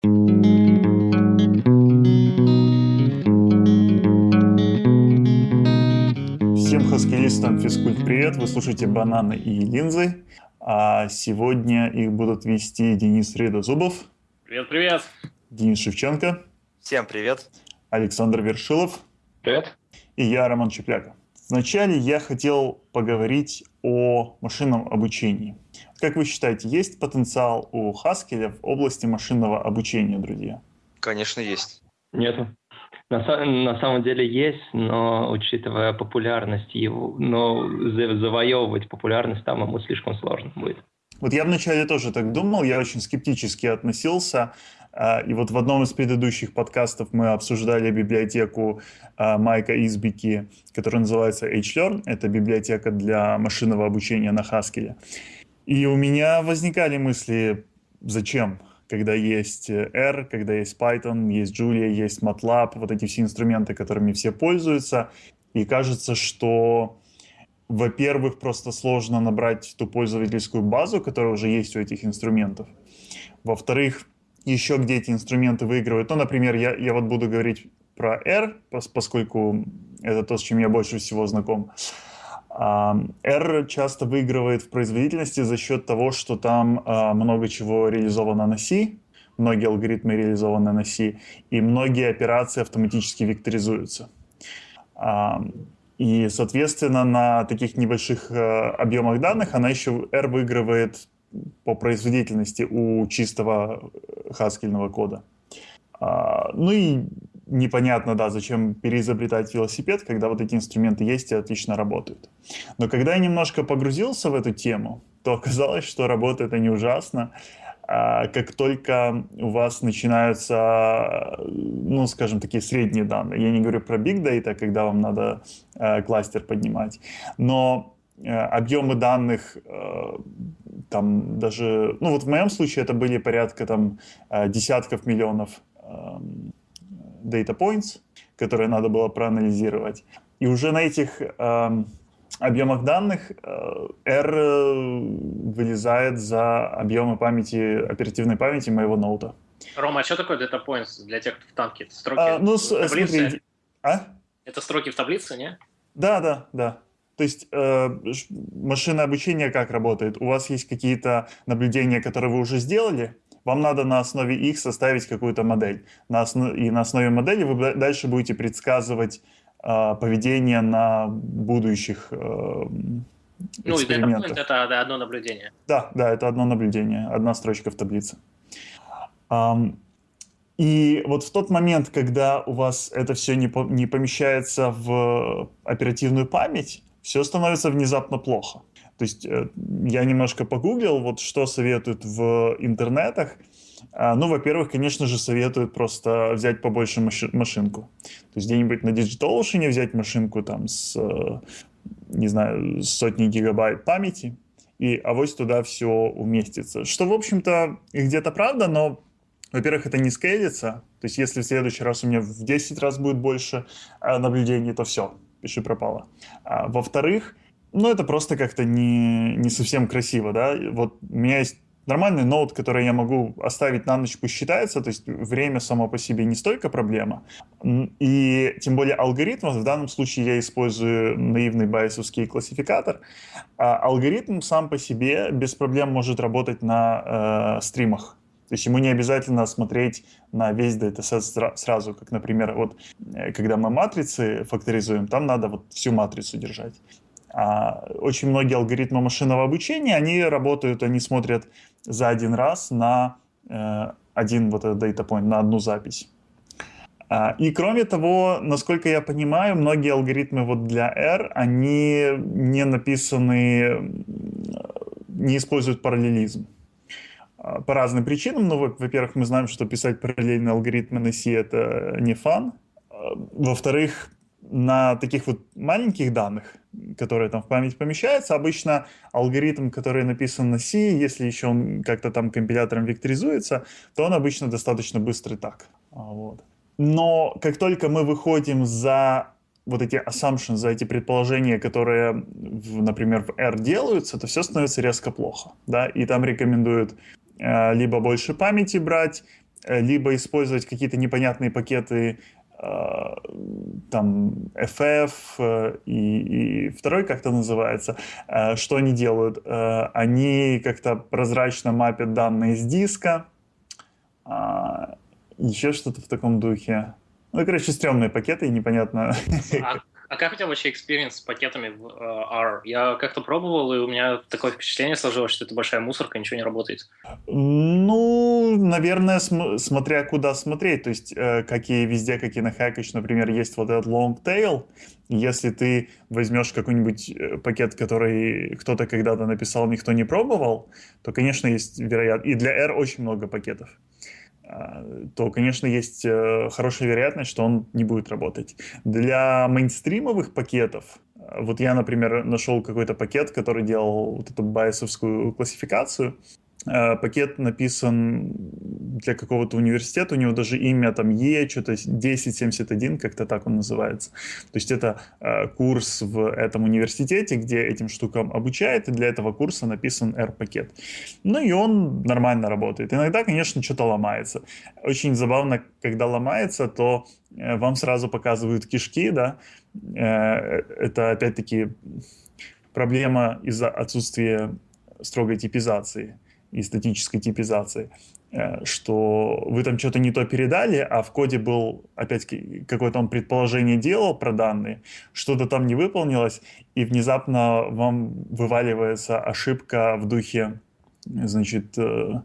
Всем хаскилистам физкульт привет, вы слушаете «Бананы и линзы», а сегодня их будут вести Денис Редозубов. Привет-привет. Денис Шевченко. Всем привет. Александр Вершилов. Привет. И я, Роман Чепляка. Вначале я хотел поговорить о машинном обучении. Как вы считаете, есть потенциал у Haskell в области машинного обучения, друзья? Конечно, есть. Нету. На, на самом деле есть, но учитывая популярность его, но завоевывать популярность там ему слишком сложно будет. Вот я вначале тоже так думал, я очень скептически относился. А, и вот в одном из предыдущих подкастов мы обсуждали библиотеку а, Майка Избики, которая называется HLearn. Это библиотека для машинного обучения на Haskell. И у меня возникали мысли, зачем? когда есть э, R, когда есть Python, есть Julia, есть MATLAB, вот эти все инструменты, которыми все пользуются. И кажется, что, во-первых, просто сложно набрать ту пользовательскую базу, которая уже есть у этих инструментов. Во-вторых, еще где эти инструменты выигрывают. Ну, например, я, я вот буду говорить про R, поскольку это то, с чем я больше всего знаком. R часто выигрывает в производительности за счет того, что там а, много чего реализовано на C, многие алгоритмы реализованы на C, и многие операции автоматически векторизуются. И, соответственно, на таких небольших а, объемах данных она еще R выигрывает по производительности у чистого хаскельного кода. А, ну и непонятно, да, зачем переизобретать велосипед, когда вот эти инструменты есть и отлично работают. Но когда я немножко погрузился в эту тему, то оказалось, что работает они ужасно. А как только у вас начинаются, ну, скажем, такие средние данные, я не говорю про big data, когда вам надо э, кластер поднимать, но э, объемы данных э, там даже, ну вот в моем случае это были порядка там десятков миллионов эм, data points, которые надо было проанализировать. И уже на этих э, объемах данных э, R э, вылезает за объемы памяти, оперативной памяти моего ноута. Рома, а что такое data points для тех, кто в танке? Это строки а, ну, в таблице? Смотри, а? Это строки в таблице, не? Да, да, да. То есть э, машинное обучение как работает? У вас есть какие-то наблюдения, которые вы уже сделали, вам надо на основе их составить какую-то модель. На основ... И на основе модели вы дальше будете предсказывать э, поведение на будущих э, экспериментах. Ну, это, это одно наблюдение. Да, да, это одно наблюдение, одна строчка в таблице. Um, и вот в тот момент, когда у вас это все не, по, не помещается в оперативную память, все становится внезапно плохо. То есть э, я немножко погуглил, вот что советуют в интернетах. А, ну, во-первых, конечно же, советуют просто взять побольше маши машинку. То есть где-нибудь на Digital Ocean взять машинку там с, э, не знаю, сотни гигабайт памяти, и авось туда все уместится. Что, в общем-то, где-то правда, но, во-первых, это не скейлится. То есть если в следующий раз у меня в 10 раз будет больше э, наблюдений, то все, пиши пропало. А, во-вторых, ну, это просто как-то не, не совсем красиво, да. Вот у меня есть нормальный ноут, который я могу оставить на ночь, пусть считается, то есть время само по себе не столько проблема. И тем более алгоритм, в данном случае я использую наивный байесовский классификатор, а алгоритм сам по себе без проблем может работать на э, стримах. То есть ему не обязательно смотреть на весь датасет сразу, как, например, вот э, когда мы матрицы факторизуем, там надо вот всю матрицу держать. А очень многие алгоритмы машинного обучения, они работают, они смотрят за один раз на э, один вот этот data point, на одну запись. А, и кроме того, насколько я понимаю, многие алгоритмы вот для R, они не написаны, не используют параллелизм. А, по разным причинам. Ну, во-первых, мы знаем, что писать параллельные алгоритмы на C — это не фан. Во-вторых, на таких вот маленьких данных, которые там в память помещаются, обычно алгоритм, который написан на C, если еще он как-то там компилятором векторизуется, то он обычно достаточно быстрый так. А, вот. Но как только мы выходим за вот эти assumptions, за эти предположения, которые, в, например, в R делаются, то все становится резко плохо. Да? И там рекомендуют э, либо больше памяти брать, либо использовать какие-то непонятные пакеты Э, там FF э, и, и второй как-то называется, э, что они делают? Они как-то прозрачно мапят данные с диска, а, еще что-то в таком духе. Ну, короче, стрёмные пакеты, непонятно. А а как у тебя вообще experience с пакетами в uh, R? Я как-то пробовал, и у меня такое впечатление сложилось, что это большая мусорка, ничего не работает. Ну, наверное, см- смотря куда смотреть. То есть, э, как и везде, как и на Hackage, например, есть вот этот long tail. Если ты возьмешь какой-нибудь э, пакет, который кто-то когда-то написал, никто не пробовал, то, конечно, есть вероятность. И для R очень много пакетов. А, то, конечно, есть э, хорошая вероятность, что он не будет работать. Для мейнстримовых пакетов, э, вот я, например, нашел какой-то пакет, который делал вот эту байесовскую классификацию, пакет написан для какого-то университета, у него даже имя там Е, что-то 1071, как-то так он называется. То есть это э, курс в этом университете, где этим штукам обучают, и для этого курса написан R-пакет. Ну и он нормально работает. Иногда, конечно, что-то ломается. Очень забавно, когда ломается, то э, вам сразу показывают кишки, да, э, это опять-таки проблема из-за отсутствия строгой типизации и статической типизации, э, что вы там что-то не то передали, а в коде был, опять какое-то он предположение делал про данные, что-то там не выполнилось, и внезапно вам вываливается ошибка в духе, значит, э,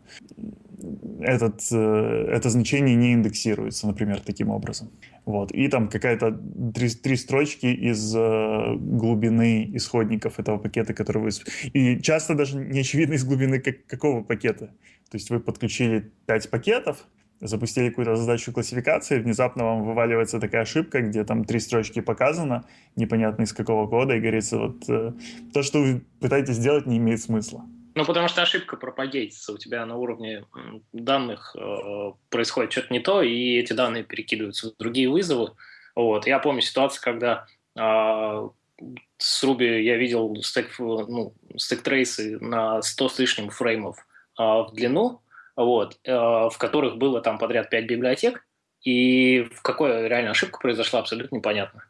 этот, э, это значение не индексируется, например, таким образом. Вот. И там какая-то три, три строчки из э, глубины исходников этого пакета, который вы... И часто даже не очевидно из глубины как, какого пакета. То есть вы подключили пять пакетов, запустили какую-то задачу классификации, внезапно вам вываливается такая ошибка, где там три строчки показано, непонятно из какого кода, и говорится, вот э, то, что вы пытаетесь сделать, не имеет смысла. Ну, потому что ошибка пропагейтится. У тебя на уровне данных э, происходит что-то не то, и эти данные перекидываются в другие вызовы. Вот. Я помню ситуацию, когда э, с Ruby я видел стек, ну, стек-трейсы на 100 с лишним фреймов э, в длину, вот, э, в которых было там подряд 5 библиотек, и в какой реально ошибка произошла, абсолютно непонятно.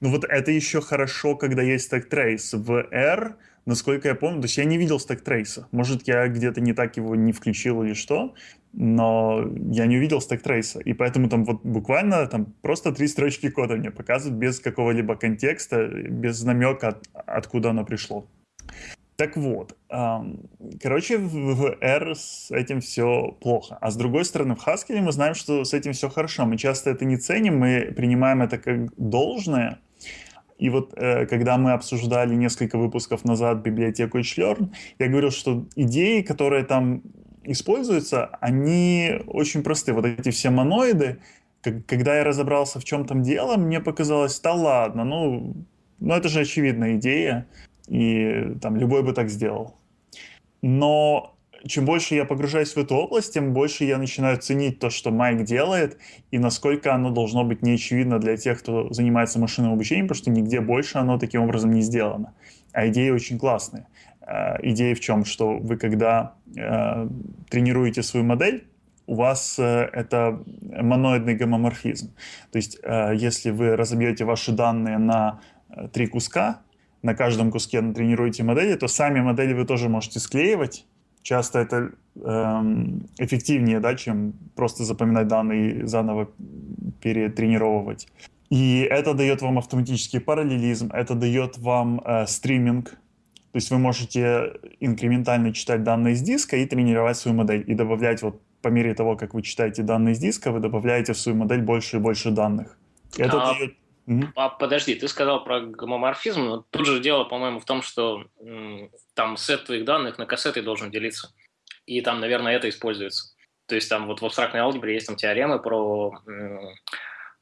Ну вот это еще хорошо, когда есть стек-трейс. В R насколько я помню, то есть я не видел стек-трейса. Может, я где-то не так его не включил или что, но я не увидел стек-трейса. И поэтому там вот буквально там просто три строчки кода мне показывают без какого-либо контекста, без намека, от, откуда оно пришло. Так вот, короче, в R с этим все плохо. А с другой стороны, в Haskell мы знаем, что с этим все хорошо. Мы часто это не ценим, мы принимаем это как должное, и вот э, когда мы обсуждали несколько выпусков назад библиотеку HLearn, я говорил, что идеи, которые там используются, они очень просты. Вот эти все моноиды, когда я разобрался, в чем там дело, мне показалось, да ладно, ну, ну это же очевидная идея, и там любой бы так сделал. Но чем больше я погружаюсь в эту область, тем больше я начинаю ценить то, что Майк делает, и насколько оно должно быть неочевидно для тех, кто занимается машинным обучением, потому что нигде больше оно таким образом не сделано. А идеи очень классные. Э, идея в чем? Что вы, когда э, тренируете свою модель, у вас э, это моноидный гомоморфизм. То есть, э, если вы разобьете ваши данные на три куска, на каждом куске натренируете модели, то сами модели вы тоже можете склеивать, часто это эм, эффективнее, да, чем просто запоминать данные и заново перетренировывать. И это дает вам автоматический параллелизм, это дает вам э, стриминг, то есть вы можете инкрементально читать данные с диска и тренировать свою модель, и добавлять вот по мере того, как вы читаете данные с диска, вы добавляете в свою модель больше и больше данных. Это а, дает... А, подожди, ты сказал про гомоморфизм, но тут же дело, по-моему, в том, что там сет твоих данных на кассеты должен делиться. И там, наверное, это используется. То есть там вот в абстрактной алгебре есть там теоремы про,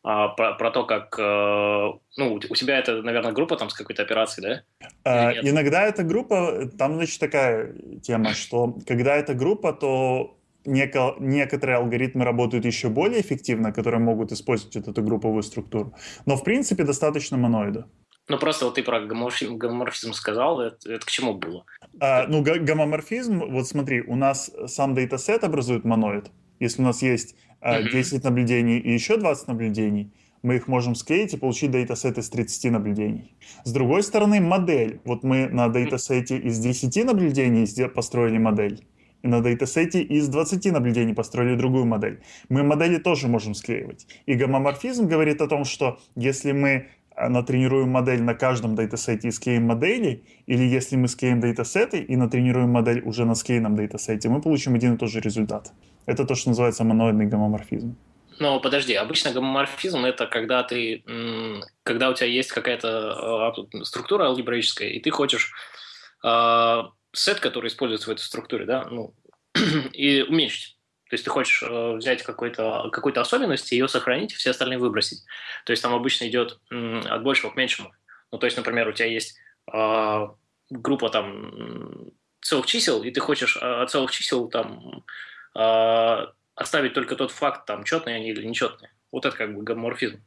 а, про, про то, как... Э, ну, у тебя это, наверное, группа там с какой-то операцией, да? А, иногда эта группа... Там, значит, такая тема, что когда это группа, то неко, некоторые алгоритмы работают еще более эффективно, которые могут использовать вот эту групповую структуру. Но, в принципе, достаточно моноида. Ну, просто вот ты про гомоморфизм, гомоморфизм сказал, это, это к чему было? А, ну, гомоморфизм, вот смотри, у нас сам датасет образует моноид. Если у нас есть э, 10 наблюдений и еще 20 наблюдений, мы их можем склеить и получить датасет из 30 наблюдений. С другой стороны, модель. Вот мы на датасете из 10 наблюдений построили модель, на датасете из 20 наблюдений построили другую модель. Мы модели тоже можем склеивать. И гомоморфизм говорит о том, что если мы а, натренируем модель на каждом датасете и склеим модели, или если мы склеим датасеты и натренируем модель уже на склеенном датасете, мы получим один и тот же результат. Это то, что называется моноидный гомоморфизм. Но подожди, обычно гомоморфизм это когда ты, когда у тебя есть какая-то а, структура алгебраическая, и ты хочешь э, сет, который используется в этой структуре, да, ну, и уменьшить. То есть ты хочешь э, взять какую-то какую особенность, ее сохранить, все остальные выбросить. То есть там обычно идет от большего к меньшему. Ну, то есть, например, у тебя есть э, группа там целых чисел, и ты хочешь э, от целых чисел там э, оставить только тот факт, там, четные они или нечетные. Вот это как бы гомоморфизм.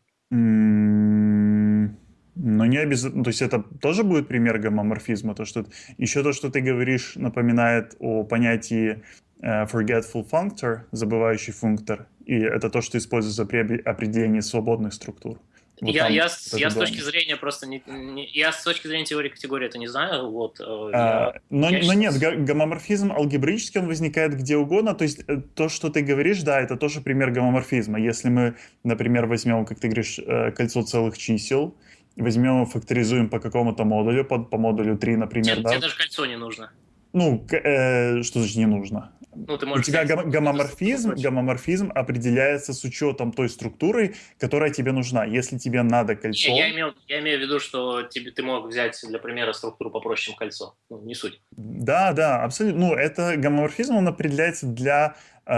Но не обязательно, то есть это тоже будет пример гомоморфизма, то что еще то, что ты говоришь, напоминает о понятии uh, forgetful functor, забывающий функтор, и это то, что используется при определении свободных структур. Вот я, я, я с точки зрения просто не, не я с точки зрения теории категории это не знаю, вот. Э, а, я, но, я но нет, гомоморфизм алгебраически он возникает где угодно, то есть э, то, что ты говоришь, да, это тоже пример гомоморфизма. Если мы, например, возьмем, как ты говоришь, кольцо целых чисел, возьмем, факторизуем по какому-то модулю, по, по модулю 3, например, тебе, да? Тебе даже кольцо не нужно. Ну, э, что значит не нужно? Ну, ты можешь У тебя гом- гомоморфизм, гомоморфизм определяется с учетом той структуры, которая тебе нужна. Если тебе надо кольцо... Не, я, имел, я имею в виду, что тебе, ты мог взять для примера структуру попроще, чем кольцо. Ну, не суть. Да, да, абсолютно. Ну, это гомоморфизм, он определяется для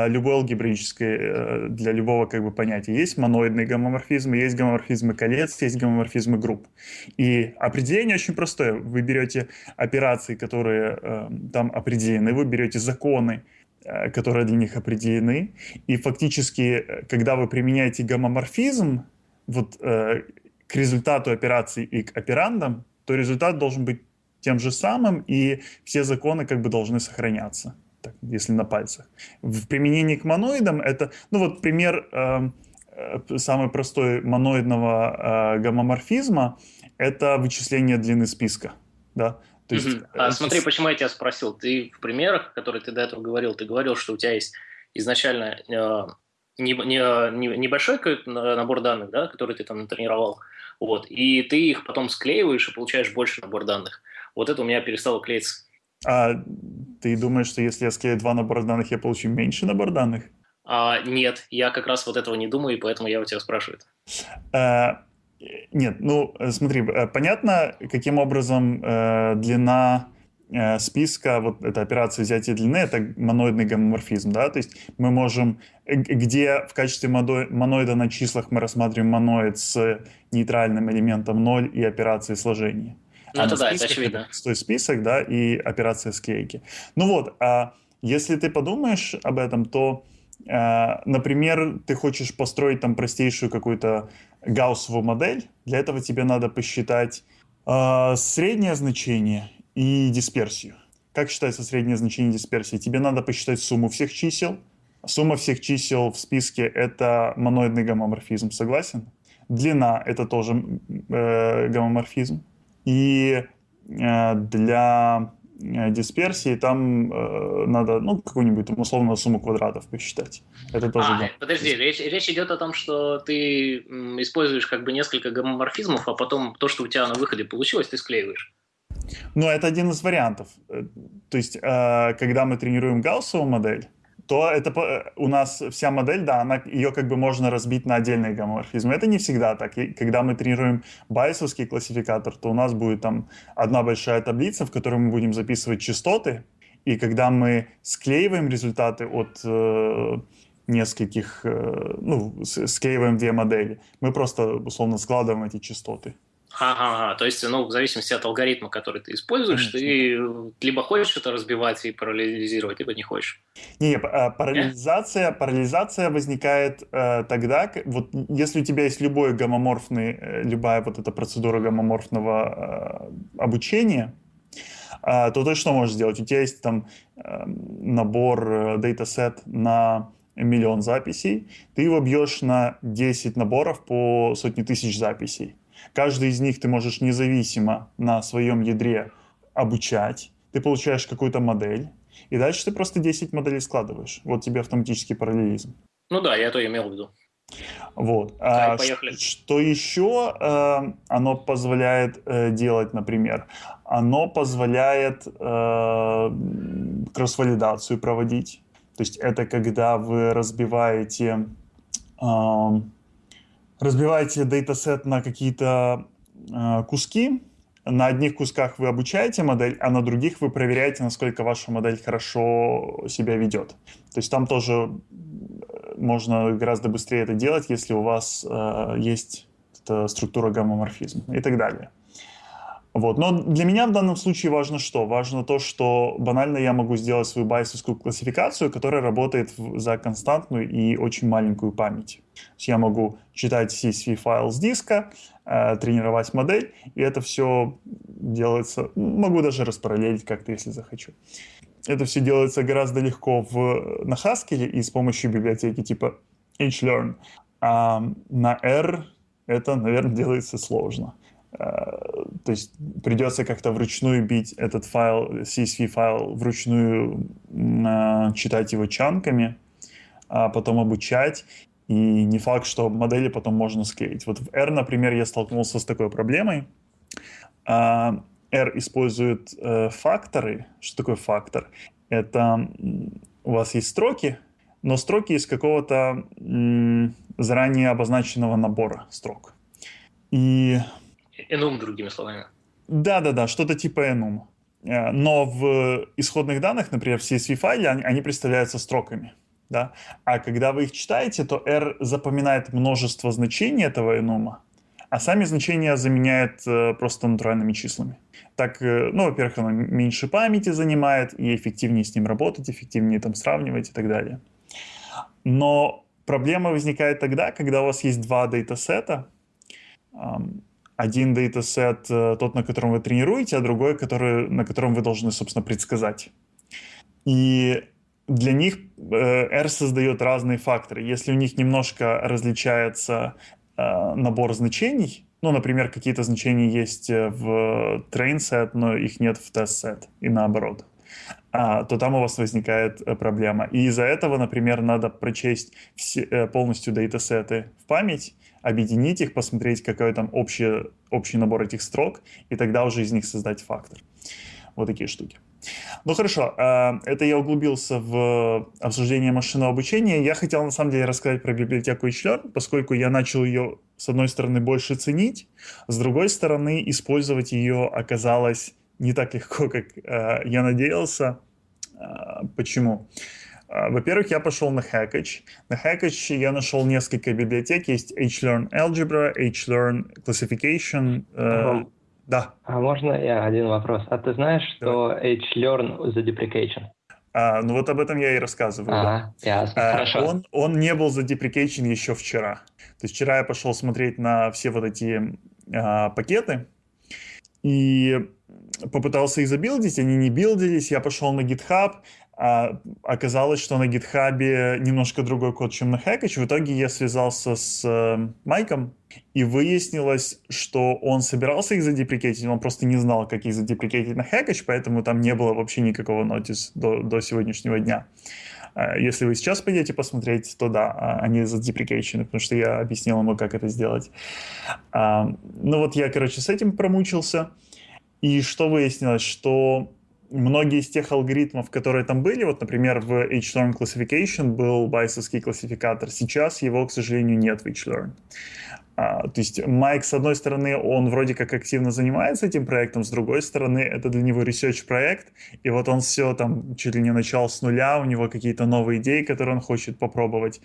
любой алгебраической, э, для любого как бы понятия. Есть моноидный гомоморфизм, есть гомоморфизмы колец, есть гомоморфизмы групп. И определение очень простое. Вы берете операции, которые э, там определены, вы берете законы, Э, которые для них определены. И фактически, когда вы применяете гомоморфизм вот, к результату операции и к операндам, то результат должен быть тем же самым, и все законы как бы должны сохраняться, так, если на пальцах. В применении к моноидам это, ну вот пример э, самый простой моноидного э, гомоморфизма – это вычисление длины списка. Да? То есть, угу. А смотри, почему я тебя спросил. Ты в примерах, которые ты до этого говорил, ты говорил, что у тебя есть изначально э, не, не, не, небольшой набор данных, да, который ты там натренировал, вот, и ты их потом склеиваешь и получаешь больше набор данных. Вот это у меня перестало клеиться. А ты думаешь, что если я склею два набора данных, я получу меньше набор данных? А, нет, я как раз вот этого не думаю, и поэтому я у тебя спрашиваю. А, нет, ну смотри, э, понятно, каким образом э, длина э, списка, вот эта операция взятия длины, это моноидный гомоморфизм, да, то есть мы можем, э, где в качестве моноида на числах мы рассматриваем моноид с нейтральным элементом 0 и операцией сложения. Ну, а это да, это очевидно. Стой список, да, и операция склейки. Ну вот, а если ты подумаешь об этом, то, например, ты хочешь построить там простейшую какую-то гауссовую модель, для этого тебе надо посчитать э, среднее значение и дисперсию. Как считается среднее значение дисперсии? Тебе надо посчитать сумму всех чисел. Сумма всех чисел в списке — это моноидный гомоморфизм, согласен? Длина — это тоже э, гомоморфизм. И э, для Э, дисперсии, там э, надо, ну, какую-нибудь там условную сумму квадратов посчитать. Это тоже... А, да. подожди, речь, речь идет о том, что ты используешь как бы несколько гомоморфизмов, а потом то, что у тебя на выходе получилось, ты склеиваешь. Ну, это один из вариантов. То есть, э, когда мы тренируем гауссовую модель, то это э, у нас вся модель, да, она, ее как бы можно разбить на отдельные гомоморфизмы. Это не всегда так. И когда мы тренируем байесовский классификатор, то у нас будет там одна большая таблица, в которой мы будем записывать частоты, и когда мы склеиваем результаты от э, нескольких, э, ну, склеиваем две модели, мы просто условно складываем эти частоты. Ага, то есть, ну, в зависимости от алгоритма, который ты используешь, Конечно. ты либо хочешь это разбивать и параллелизировать, либо не хочешь. Не, а, параллелизация, параллелизация возникает э, тогда, вот если у тебя есть любой гомоморфный, э, любая вот эта процедура гомоморфного э, обучения, э, то ты что можешь сделать? У тебя есть там э, набор, э, датасет на миллион записей, ты его бьешь на 10 наборов по сотни тысяч записей. Каждый из них ты можешь независимо на своем ядре обучать. Ты получаешь какую-то модель, и дальше ты просто 10 моделей складываешь. Вот тебе автоматический параллелизм. Ну да, я то имел в виду. Вот. А, поехали. Что еще э, оно позволяет э, делать, например? Оно позволяет э, кросс-валидацию проводить. То есть это когда вы разбиваете, э, разбиваете датасет на какие-то э, куски, на одних кусках вы обучаете модель, а на других вы проверяете, насколько ваша модель хорошо себя ведет. То есть там тоже можно гораздо быстрее это делать, если у вас э, есть структура гомоморфизма и так далее. Вот. Но для меня в данном случае важно что? Важно то, что банально я могу сделать свою байсовскую классификацию, которая работает за константную и очень маленькую память. То есть я могу читать CSV-файл с диска, э, тренировать модель, и это все делается... Могу даже распараллелить как-то, если захочу. Это все делается гораздо легко в, на Haskell и с помощью библиотеки типа HLearn. А на R это, наверное, делается сложно. То есть придется как-то вручную бить этот файл, CSV файл, вручную а, читать его чанками, а потом обучать. И не факт, что модели потом можно склеить. Вот в R, например, я столкнулся с такой проблемой. А, R использует э, факторы. Что такое фактор? Это у вас есть строки, но строки из какого-то заранее обозначенного набора строк. И... Enum, другими словами. Да-да-да, что-то типа enum. Э, но в исходных данных, например, в CSV-файле, они, они представляются строками. Да? А когда вы их читаете, то R запоминает множество значений этого enum, а сами значения заменяет э, просто натуральными числами. Так, э, ну, во-первых, оно меньше памяти занимает, и эффективнее с ним работать, эффективнее там сравнивать и так далее. Но проблема возникает тогда, когда у вас есть два датасета. Один датасет э, тот, на котором вы тренируете, а другой, который, на котором вы должны, собственно, предсказать. И для них R создает разные факторы. Если у них немножко различается Э, набор значений, ну, например, какие-то значения есть э, в train set, но их нет в test set, и наоборот, а, то там у вас возникает э, проблема. И из-за этого, например, надо прочесть все, полностью датасеты в память, объединить их, посмотреть, какой там общий, общий набор этих строк, и тогда уже из них создать фактор. Вот такие штуки. Ну хорошо, а, это я углубился в обсуждение машинного обучения. Я хотел на самом деле рассказать про библиотеку HLearn, поскольку я начал ее с одной стороны больше ценить, с другой стороны использовать ее оказалось не так легко, как а, я надеялся. А, почему? Во-первых, я пошел на Hackage. На Hackage я нашел несколько библиотек. Есть HLearn Algebra, HLearn Classification, uh-huh. Да. А можно я один вопрос? А ты знаешь, что H-Learn за deprecation? А, ну вот об этом я и рассказываю. Ага, да. ясно, а, хорошо. Он, он не был за deprecation еще вчера. То есть вчера я пошел смотреть на все вот эти а, пакеты и попытался их забилдить, они не билдились. Я пошел на GitHub, а оказалось, что на гитхабе немножко другой код, чем на Hackage. В итоге я связался с э, Майком, и выяснилось, что он собирался их задеприкетить, он просто не знал, как их задеприкетить на Hackage, поэтому там не было вообще никакого нотис до, до сегодняшнего дня. А если вы сейчас пойдете посмотреть, то да, а, они задеприкейчены, потому что я объяснил ему, как это сделать. А, ну вот я, короче, с этим промучился. И что выяснилось, что многие из тех алгоритмов, которые там были, вот, например, в HLearn Classification был байсовский классификатор, сейчас его, к сожалению, нет в HLearn. А, то есть Майк, с одной стороны, он вроде как активно занимается этим проектом, с другой стороны, это для него research проект, и вот он все там чуть ли не начал с нуля, у него какие-то новые идеи, которые он хочет попробовать.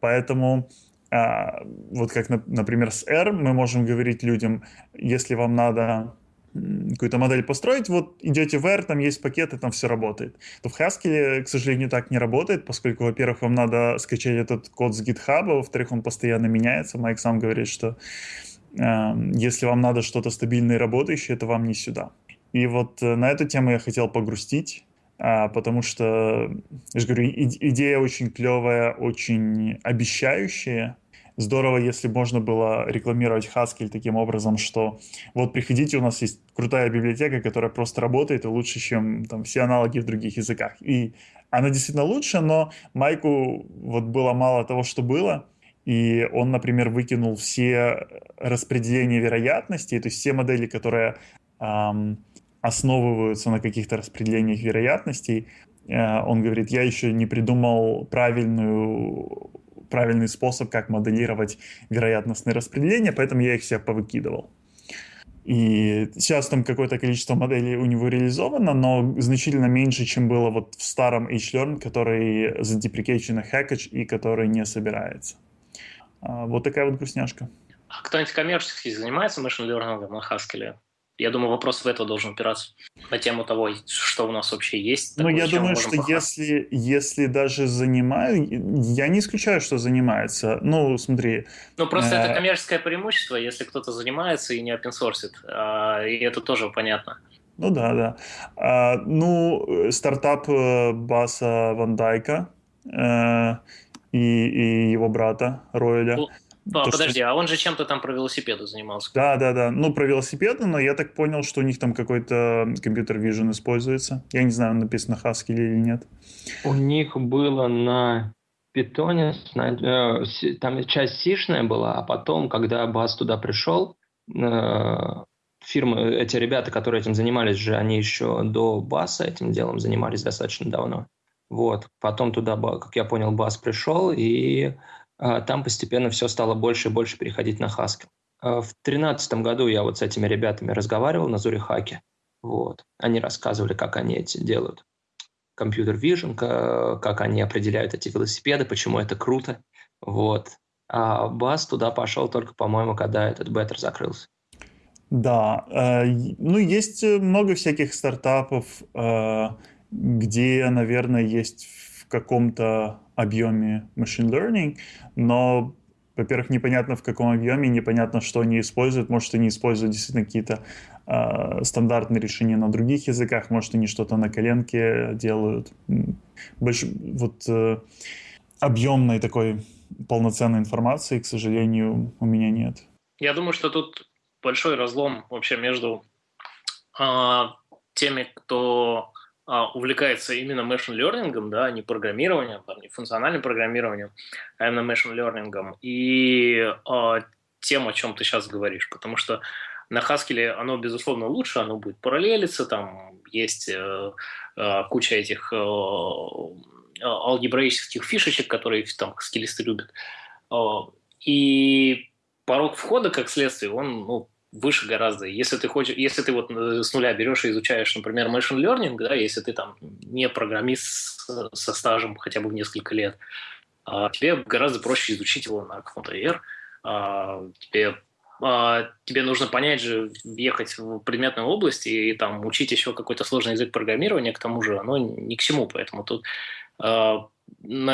Поэтому а, вот как, например, с R мы можем говорить людям, если вам надо какую-то модель построить, вот идете в R, там есть пакеты, там все работает. То в Haskell, к сожалению, так не работает, поскольку, во-первых, вам надо скачать этот код с GitHub, а во-вторых, он постоянно меняется. Майк сам говорит, что э, если вам надо что-то стабильное и работающее, это вам не сюда. И вот э, на эту тему я хотел погрустить. а, потому что, я же говорю, идея очень клевая, очень обещающая. Здорово, если можно было рекламировать Haskell таким образом, что вот приходите, у нас есть крутая библиотека, которая просто работает и лучше, чем там, все аналоги в других языках. И она действительно лучше, но Майку вот было мало того, что было, и он, например, выкинул все распределения вероятностей, то есть все модели, которые эм, основываются на каких-то распределениях вероятностей. Э, он говорит, я еще не придумал правильную, правильный способ, как моделировать вероятностные распределения, поэтому я их все повыкидывал. И сейчас там какое-то количество моделей у него реализовано, но значительно меньше, чем было вот в старом HLearn, который задеприкейчен Hackage и который не собирается. А, вот такая вот грустняшка. А кто-нибудь коммерчески занимается машин learning на Haskell? Я думаю, вопрос в это должен упираться на тему того, что у нас вообще есть. Ну, я думаю, что если, если даже занимаю, я не исключаю, что занимается. Ну, смотри. Ну, просто э... это коммерческое преимущество, если кто-то занимается и не open source, а, и это тоже понятно. Ну да, да. А, ну, стартап э, Баса Ван Дайка э, и, и его брата Ройля. Ну, а, то, подожди, что... а он же чем-то там про велосипеды занимался. Да, да, да. Ну, про велосипеды, но я так понял, что у них там какой-то компьютер Vision используется. Я не знаю, написано Haskell или нет. У них было на питоне, э, там часть сишная была, а потом, когда Бас туда пришел, э, фирмы, эти ребята, которые этим занимались же, они еще до Баса этим делом занимались достаточно давно. Вот. Потом туда, как я понял, Бас пришел, и там постепенно все стало больше и больше переходить на Haskell. А, в 2013 году я вот с этими ребятами разговаривал на Зурихаке. Вот. Они рассказывали, как они эти делают. Компьютер Vision, как они определяют эти велосипеды, почему это круто. Вот. А Бас туда пошел только, по-моему, когда этот беттер закрылся. Да, э, ну есть много всяких стартапов, э, где, наверное, есть в каком-то объеме machine learning, но, во-первых, непонятно в каком объеме, непонятно, что они используют. Может, они используют действительно какие-то э, стандартные решения на других языках, может, они что-то на коленке делают. Больш... Вот э, объемной такой полноценной информации, к сожалению, у меня нет. Я думаю, что тут большой разлом вообще между э, теми, кто увлекается именно machine learning, да, а не программированием, там, не функциональным программированием, а именно machine learning, и а, тем, о чем ты сейчас говоришь, потому что на Haskell оно, безусловно, лучше, оно будет параллелиться, там есть э, э, куча этих э, алгебраических фишечек, которые там скиллисты любят. Э, и порог входа, как следствие, он ну, выше гораздо. Если ты хочешь, если ты вот э, с нуля берешь и изучаешь, например, machine learning, да, если ты там не программист со стажем хотя бы в несколько лет, а, тебе гораздо проще изучить его на каком-то R. А, тебе а, тебе нужно понять же, въехать в предметную область и, и там учить еще какой-то сложный язык программирования, к тому же оно ни к чему, поэтому тут на,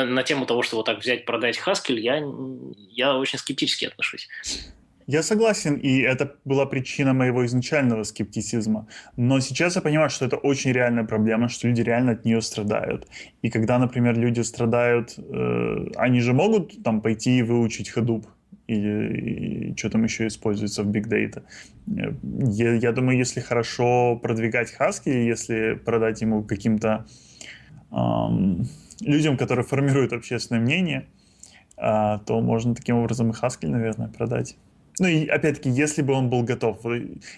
на тему того, что вот так взять, продать Haskell, я, я очень скептически отношусь. Я согласен, и это была причина моего изначального скептицизма. Но сейчас я понимаю, что это очень реальная проблема, что люди реально от нее страдают. И когда, например, люди страдают, э, они же могут там пойти и выучить Hadoop или что там еще используется в Big Data. Э, я, я думаю, если хорошо продвигать Haskell, если продать ему каким-то эм, людям, которые формируют общественное мнение, э, то можно таким образом и Haskell, наверное, продать. Ну и опять-таки, если бы он был готов.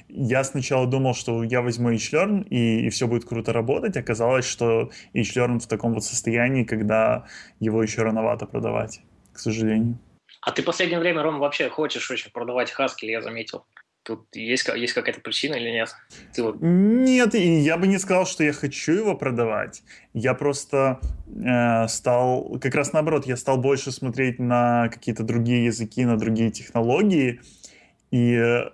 Я сначала думал, что я возьму HLearn и, и все будет круто работать. Оказалось, что HLearn в таком вот состоянии, когда его еще рановато продавать, к сожалению. А ты в последнее время, Ром, вообще хочешь очень продавать Haskell, я заметил. Тут есть, есть какая-то причина или нет? Ты вот... Нет, я бы не сказал, что я хочу его продавать. Я просто э, стал, как раз наоборот, я стал больше смотреть на какие-то другие языки, на другие технологии, и э,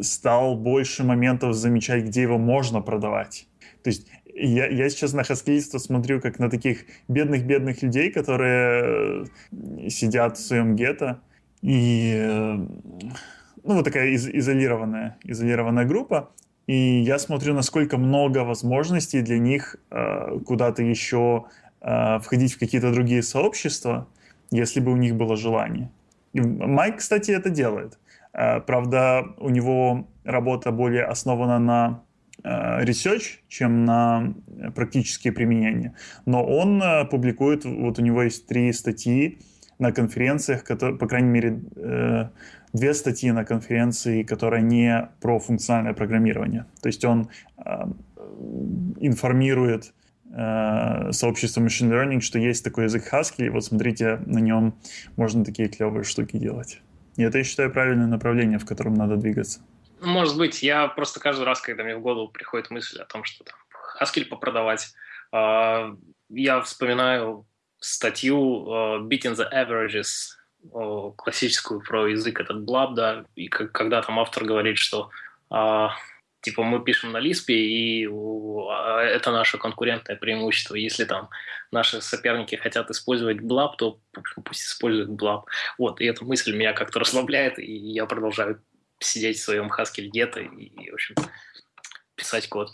стал больше моментов замечать, где его можно продавать. То есть я, я сейчас на хаскилистов смотрю как на таких бедных-бедных людей, которые э, сидят в своем гетто и э, ну, вот такая из, изолированная, изолированная группа, и я смотрю, насколько много возможностей для них э, куда-то еще э, входить в какие-то другие сообщества, если бы у них было желание. И Майк, кстати, это делает. Э, правда, у него работа более основана на э, research, чем на практические применения. Но он э, публикует, вот у него есть три статьи на конференциях, которые, по крайней мере, э, две статьи на конференции, которые не про функциональное программирование. То есть он э, информирует э, сообщество machine learning, что есть такой язык Haskell, и вот смотрите, на нем можно такие клевые штуки делать. И это, я считаю, правильное направление, в котором надо двигаться. Может быть, я просто каждый раз, когда мне в голову приходит мысль о том, что там Haskell попродавать, э, я вспоминаю статью э, Beating the Averages классическую про язык этот Blub, да, и когда там автор говорит, что а, типа мы пишем на Лиспе, и а, это наше конкурентное преимущество. Если там наши соперники хотят использовать Blub, то пусть используют Blub. Вот, и эта мысль меня как-то расслабляет, и я продолжаю сидеть в своем Haskell где-то и, в общем, писать код.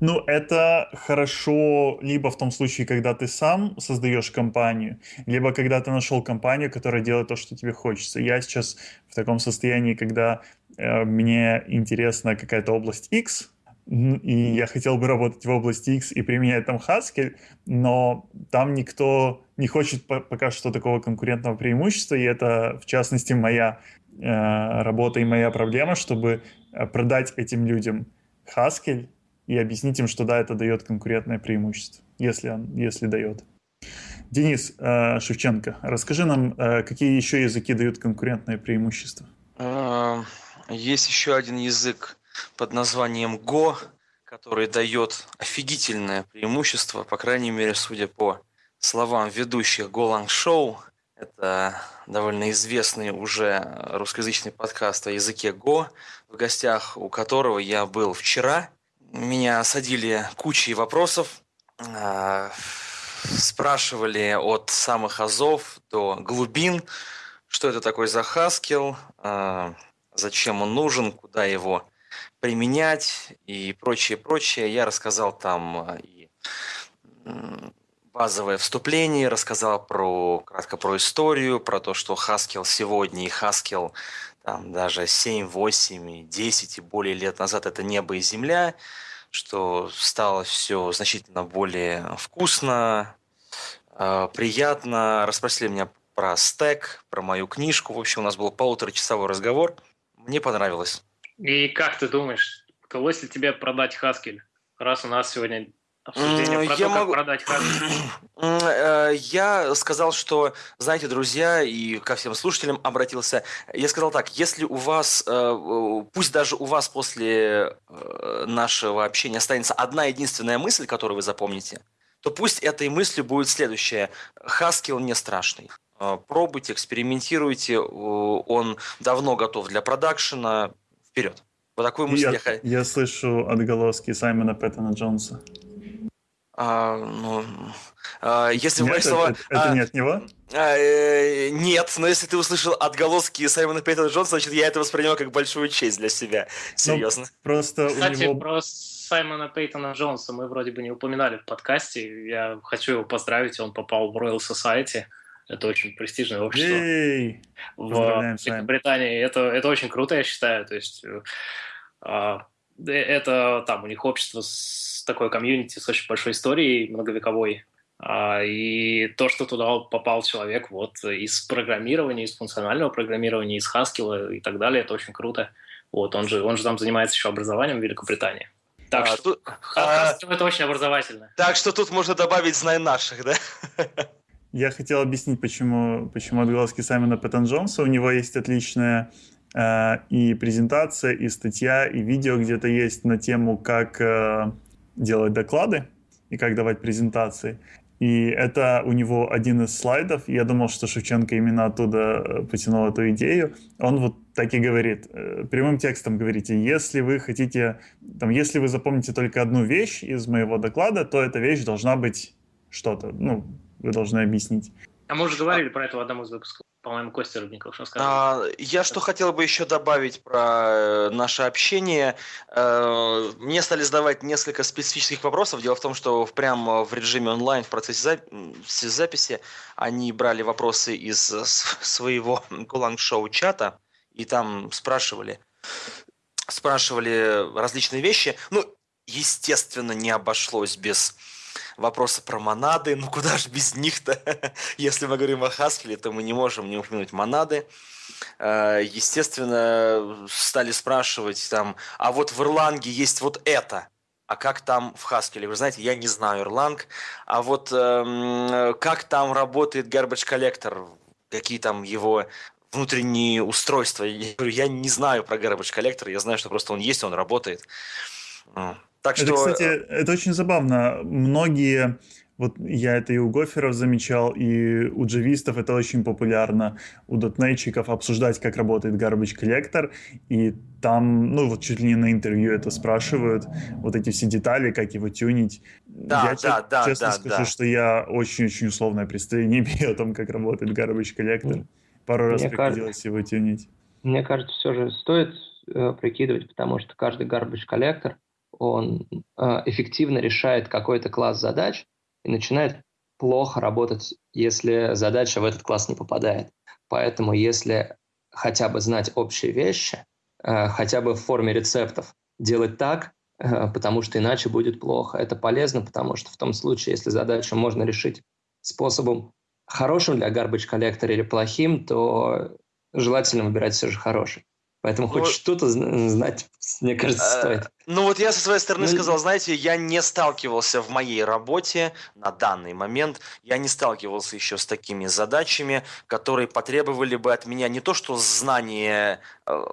Ну, это хорошо либо в том случае, когда ты сам создаешь компанию, либо когда ты нашел компанию, которая делает то, что тебе хочется. Я сейчас в таком состоянии, когда э, мне интересна какая-то область X, и я хотел бы работать в области X и применять там Haskell, но там никто не хочет пока что такого конкурентного преимущества, и это, в частности, моя э, работа и моя проблема, чтобы э, продать этим людям Haskell, и объяснить им, что да, это дает конкурентное преимущество, если, он, если дает. Денис э, Шевченко, расскажи нам, э, какие еще языки дают конкурентное преимущество? А, есть еще один язык под названием Go, который дает офигительное преимущество, по крайней мере, судя по словам ведущих Golang Show. Это довольно известный уже русскоязычный подкаст о языке Go, в гостях у которого я был вчера. Меня осадили кучей вопросов, а, спрашивали от самых азов до глубин, что это такое за Haskell, а, зачем он нужен, куда его применять и прочее, прочее. Я рассказал там а, и базовое вступление, рассказал про, кратко про историю, про то, что Haskell сегодня и Haskell там даже 7, 8, 10 и более лет назад это небо и земля, что стало все значительно более вкусно, а, приятно. Расспросили меня про стек, про мою книжку. В общем, у нас был полуторачасовой разговор. Мне понравилось. И как ты думаешь, удалось ли тебе продать Хаскель, раз у нас сегодня обсуждение про я то, могу... как продать э, Я сказал, что, знаете, друзья, и ко всем слушателям обратился, я сказал так, если у вас, э, пусть даже у вас после э, нашего общения останется одна единственная мысль, которую вы запомните, то пусть этой мыслью будет следующее. Хаскил не страшный. Пробуйте, экспериментируйте, он давно готов для продакшена. Вперед. Вот такую мысль я, я... Я слышу отголоски Саймона Пэттона Джонса. А, ну, а, если нет, слова... Это, это а, не от него? А, э, нет, но если ты услышал отголоски Саймона Пейтона Джонса, значит, я это воспринимаю как большую честь для себя. Серьезно. Ну, просто Кстати, у него... про Саймона Пейтона Джонса мы вроде бы не упоминали в подкасте. Я хочу его поздравить, он попал в Royal Society. Это очень престижное общество Ей! в Британии. Это, это очень круто, я считаю. То есть э, а, это там у них общество с такой комьюнити с очень большой историей, многовековой. А, и то, что туда попал человек вот из программирования, из функционального программирования, из Haskell и так далее, это очень круто. Вот, он же, он же там занимается еще образованием в Великобритании. Так а, что тут, а, это очень образовательно. Так что тут можно добавить знай наших, да? Я хотел объяснить, почему, почему отголоски Саймона Пэттон Джонса. У него есть отличная э, и презентация, и статья, и видео где-то есть на тему, как э, делать доклады и как давать презентации. И это у него один из слайдов. Я думал, что Шевченко именно оттуда э, потянул эту идею. Он вот так и говорит, э, прямым текстом говорите, если вы хотите, там, если вы запомните только одну вещь из моего доклада, то эта вещь должна быть что-то, ну, вы должны объяснить. А мы уже говорили про это в одном из выпусков. По-моему, Костя Рыбников рассказывал. А, я что хотел бы еще добавить про э, наше общение. Э, мне стали задавать несколько специфических вопросов. Дело в том, что прямо в режиме онлайн в процессе записи они брали вопросы из своего Гуланг-шоу чата и там спрашивали, спрашивали различные вещи. Ну, естественно, не обошлось без вопроса про монады. Ну, куда же без них-то? Если мы говорим о Хаскеле, то мы не можем не упомянуть монады. Э, естественно, стали спрашивать там, а вот в Ирланге есть вот это. А как там в Хаскеле? Вы знаете, я не знаю Ирланг. А вот эм, как там работает garbage collector? Какие там его внутренние устройства? Я говорю, я не знаю про garbage collector. Я знаю, что просто он есть, он работает. Так что... Это, кстати, это очень забавно. Многие, вот я это и у гоферов замечал, и у джавистов это очень популярно, у дотнетчиков обсуждать, как работает garbage collector, и там, ну, вот чуть ли не на интервью это спрашивают, вот эти все детали, как его тюнить. Да, я да, да, честно да, скажу, да. что я очень-очень условное представление имею о том, как работает garbage collector. Пару Мне раз приходилось кажется, его тюнить. Мне кажется, все же стоит э, прикидывать, потому что каждый garbage collector – он э, эффективно решает какой-то класс задач и начинает плохо работать, если задача в этот класс не попадает. Поэтому если хотя бы знать общие вещи, э, хотя бы в форме рецептов, делать так, э, потому что иначе будет плохо. Это полезно, потому что в том случае, если задачу можно решить способом хорошим для garbage коллектора или плохим, то желательно выбирать все же хороший. Поэтому ну, хоть что-то знать, мне кажется, э, стоит. Ну вот я со своей стороны ну, сказал, знаете, я не сталкивался в моей работе на данный момент, я не сталкивался еще с такими задачами, которые потребовали бы от меня не то что знание э,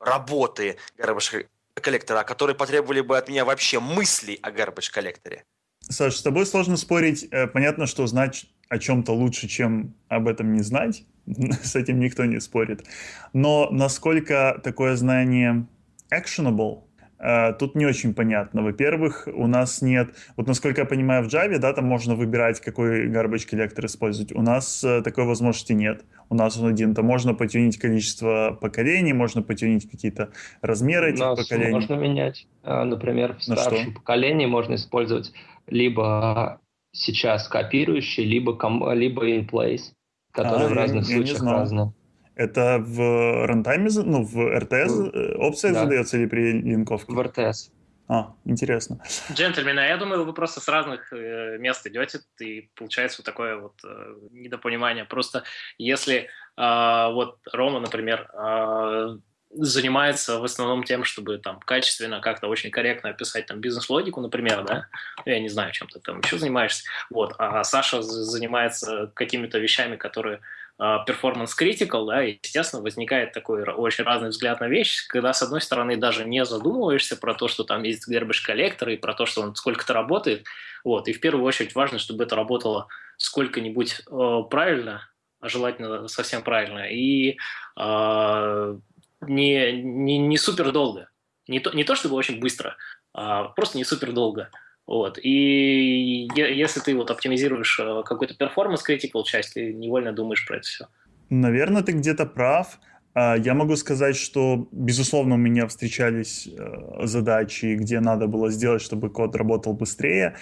работы garbage коллектора, а которые потребовали бы от меня вообще мыслей о garbage коллекторе. Саш, с тобой сложно спорить. Э, понятно, что знать о чем-то лучше, чем об этом не знать. с этим никто не спорит. Но насколько такое знание actionable, э, тут не очень понятно. Во-первых, у нас нет... Вот насколько я понимаю, в Java, да, там можно выбирать, какой garbage коллектор использовать. У нас э, такой возможности нет. У нас он один. Там можно потюнить количество поколений, можно потюнить какие-то размеры этих нас поколений. можно менять. А, например, в старшем поколении можно использовать либо сейчас копирующий, либо, либо in place которые а, в разных я, случаях я разные. Это в рантайме, ну, в РТС э, опция да. задается или при линковке? В РТС. А, интересно. Джентльмены, а я думаю, вы просто с разных э, мест идете, и получается вот такое вот э, недопонимание. Просто если э, вот Рома, например, э, занимается в основном тем, чтобы там качественно, как-то очень корректно описать там бизнес-логику, например, да, я не знаю, чем ты там еще занимаешься, вот, а Саша занимается какими-то вещами, которые performance uh, critical, да, и, естественно, возникает такой очень разный взгляд на вещь, когда, с одной стороны, даже не задумываешься про то, что там есть garbage collector и про то, что он сколько-то работает, вот, и в первую очередь важно, чтобы это работало сколько-нибудь uh, правильно, желательно совсем правильно, и uh, не, не, не супер долго. Не то, не то чтобы очень быстро, а просто не супер долго. Вот. И если ты вот оптимизируешь э, какой-то перформанс critical часть, ты невольно думаешь про это все. Наверное, ты где-то прав. А, я могу сказать, что, безусловно, у меня встречались э, задачи, где надо было сделать, чтобы код работал быстрее.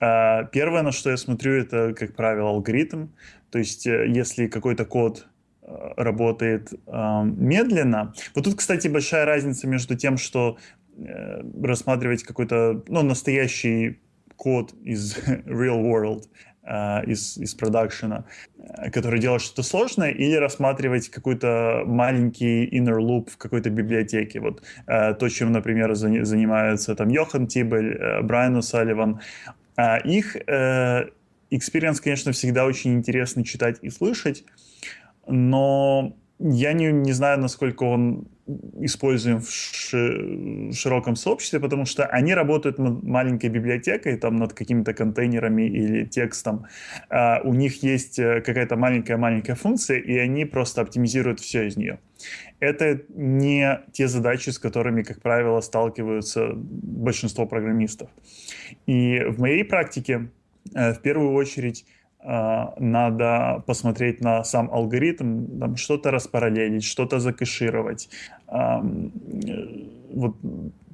А, первое, на что я смотрю, это, как правило, алгоритм. То есть, э, если какой-то код работает э, медленно. Вот тут, кстати, большая разница между тем, что э, рассматривать какой-то ну, настоящий код из real world, э, из, из продакшена, э, который делает что-то сложное, или рассматривать какой-то маленький inner loop в какой-то библиотеке. Вот э, то, чем, например, за, занимаются там Йохан Тибель, э, Брайан О'Салливан. Э, их э, experience, конечно, всегда очень интересно читать и слышать, но я не, не знаю, насколько он используем в, ши, в широком сообществе, потому что они работают над маленькой библиотекой, там над какими-то контейнерами или текстом. А у них есть э, какая-то маленькая-маленькая функция, и они просто оптимизируют все из нее. Это не те задачи, с которыми, как правило, сталкиваются большинство программистов. И в моей практике, э, в первую очередь, надо посмотреть на сам алгоритм, там, что-то распараллелить, что-то закэшировать. А, вот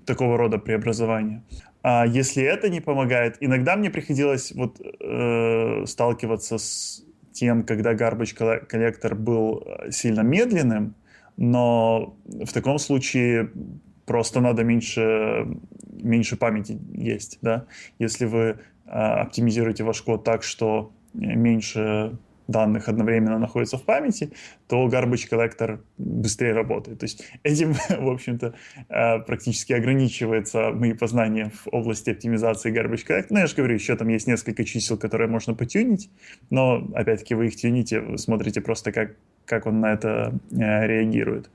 такого рода преобразования. А если это не помогает, иногда мне приходилось вот э, сталкиваться с тем, когда garbage коллектор был э, сильно медленным, но в таком случае просто надо меньше, меньше памяти есть, да. Если вы э, оптимизируете ваш код так, что меньше данных одновременно находится в памяти, то garbage collector быстрее работает. То есть этим, в общем-то, э, практически ограничивается мои познания в области оптимизации garbage collector. Ну, я же говорю, еще там есть несколько чисел, которые можно потюнить, но, опять-таки, вы их тюните, вы смотрите просто, как, как он на это э, реагирует.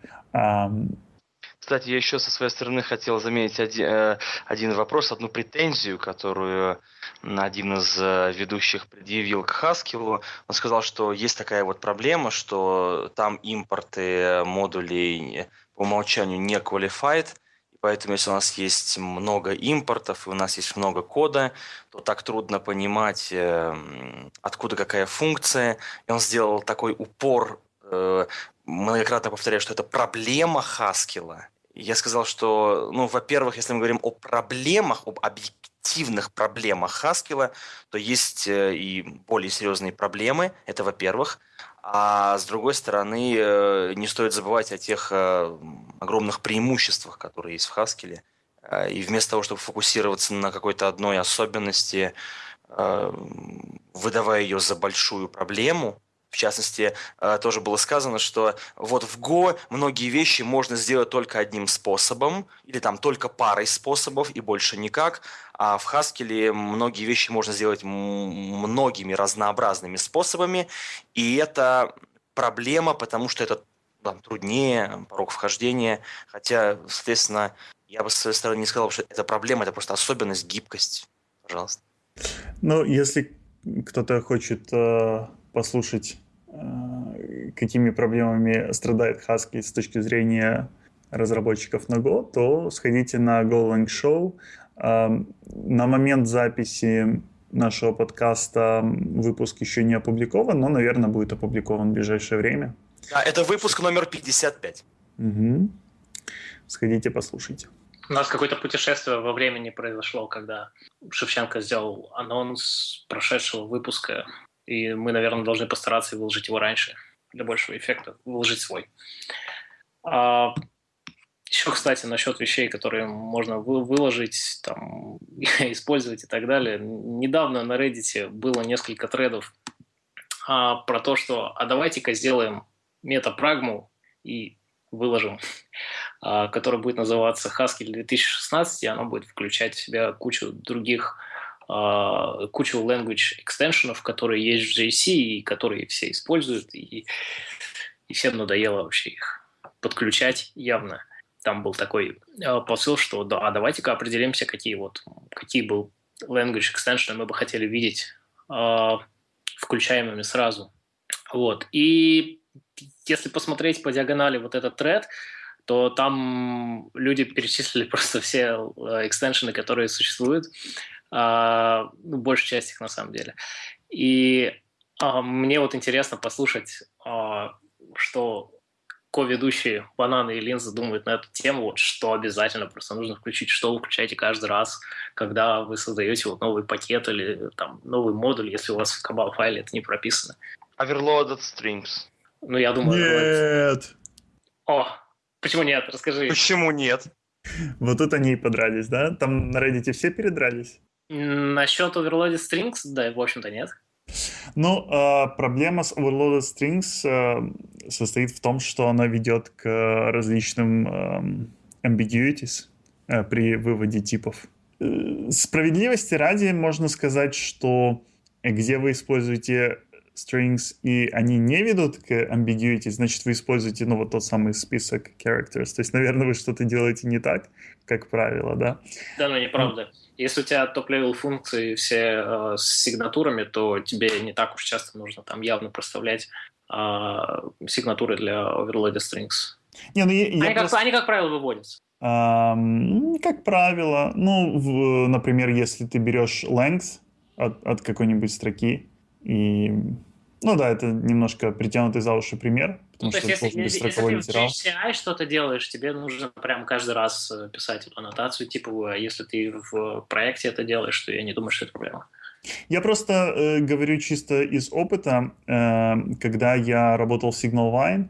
Кстати, я еще со своей стороны хотел заметить один, э, один вопрос, одну претензию, которую один из э, ведущих предъявил к Хаскилу. Он сказал, что есть такая вот проблема, что там импорты модулей по умолчанию не qualified, и поэтому если у нас есть много импортов и у нас есть много кода, то так трудно понимать, э, откуда какая функция. И он сделал такой упор многократно повторяю, что это проблема Хаскила, я сказал, что, ну, во-первых, если мы говорим о проблемах, об объективных проблемах Хаскила, то есть э, и более серьезные проблемы, это во-первых. А с другой стороны, э, не стоит забывать о тех э, огромных преимуществах, которые есть в Хаскиле. И вместо того, чтобы фокусироваться на какой-то одной особенности, выдавая ее за большую проблему, в частности, э, тоже было сказано, что вот в Go многие вещи можно сделать только одним способом, или там только парой способов, и больше никак. А в Haskell многие вещи можно сделать многими разнообразными способами, и это проблема, потому что это там, труднее, порог вхождения. Хотя, соответственно, я бы с своей стороны не сказал, что это проблема, это просто особенность, гибкость. Пожалуйста. Ну, если кто-то хочет э, послушать какими проблемами страдает Husky с точки зрения разработчиков на Go, то сходите на GoLang Show. Э, на момент записи нашего подкаста выпуск еще не опубликован, но, наверное, будет опубликован в ближайшее время. Да, это выпуск номер 55. Угу. Сходите, послушайте. У нас какое-то путешествие во времени произошло, когда Шевченко сделал анонс прошедшего выпуска и мы, наверное, должны постараться выложить его раньше для большего эффекта, выложить свой. А, еще, кстати, насчет вещей, которые можно выложить, там, использовать и так далее. Недавно на Reddit было несколько тредов а, про то, что а давайте-ка сделаем метапрагму и выложим, а, который будет называться Haskell 2016, и оно будет включать в себя кучу других кучу language экстеншенов, которые есть в JC и которые все используют, и, и всем надоело вообще их подключать явно. Там был такой э, посыл, что да, а давайте-ка определимся, какие вот какие был language extension мы бы хотели видеть э, включаемыми сразу. Вот. И если посмотреть по диагонали вот этот тред, то там люди перечислили просто все экстеншены, которые существуют. А, ну, большая часть их на самом деле. И а, мне вот интересно послушать, а, что ко-ведущие Бананы и Линза думают на эту тему, вот что обязательно просто нужно включить, что вы включаете каждый раз, когда вы создаете вот новый пакет или там новый модуль, если у вас в кабал файле это не прописано. Overloaded strings. Ну, я думаю... Нет! О, почему нет? Расскажи. Почему нет? Вот тут они и подрались, да? Там на Reddit все передрались? Насчет overloaded strings, да, в общем-то, нет. Ну, э, проблема с overloaded strings э, состоит в том, что она ведет к различным э, ambiguities э, при выводе типов. Э, справедливости ради можно сказать, что где вы используете strings, и они не ведут к ambiguity, значит, вы используете, ну, вот тот самый список characters. То есть, наверное, вы что-то делаете не так, как правило, да? Да, но неправда. Mm. Если у тебя top-level функции все э, с сигнатурами, то тебе не так уж часто нужно там явно проставлять э, сигнатуры для overloaded strings. Не, ну, я, они, я как, просто... они, как правило, выводятся. Um, как правило, ну, в, например, если ты берешь length от, от какой-нибудь строки, И, ну да, это немножко притянутый за уши пример, потому ну, что есть, это если, если, если ты в GCI что-то делаешь, тебе нужно прям каждый раз э, писать эту аннотацию типовую, а если ты в проекте это делаешь, то я не думаю, что это проблема. Я просто э, говорю чисто из опыта, э, когда я работал в SignalVine,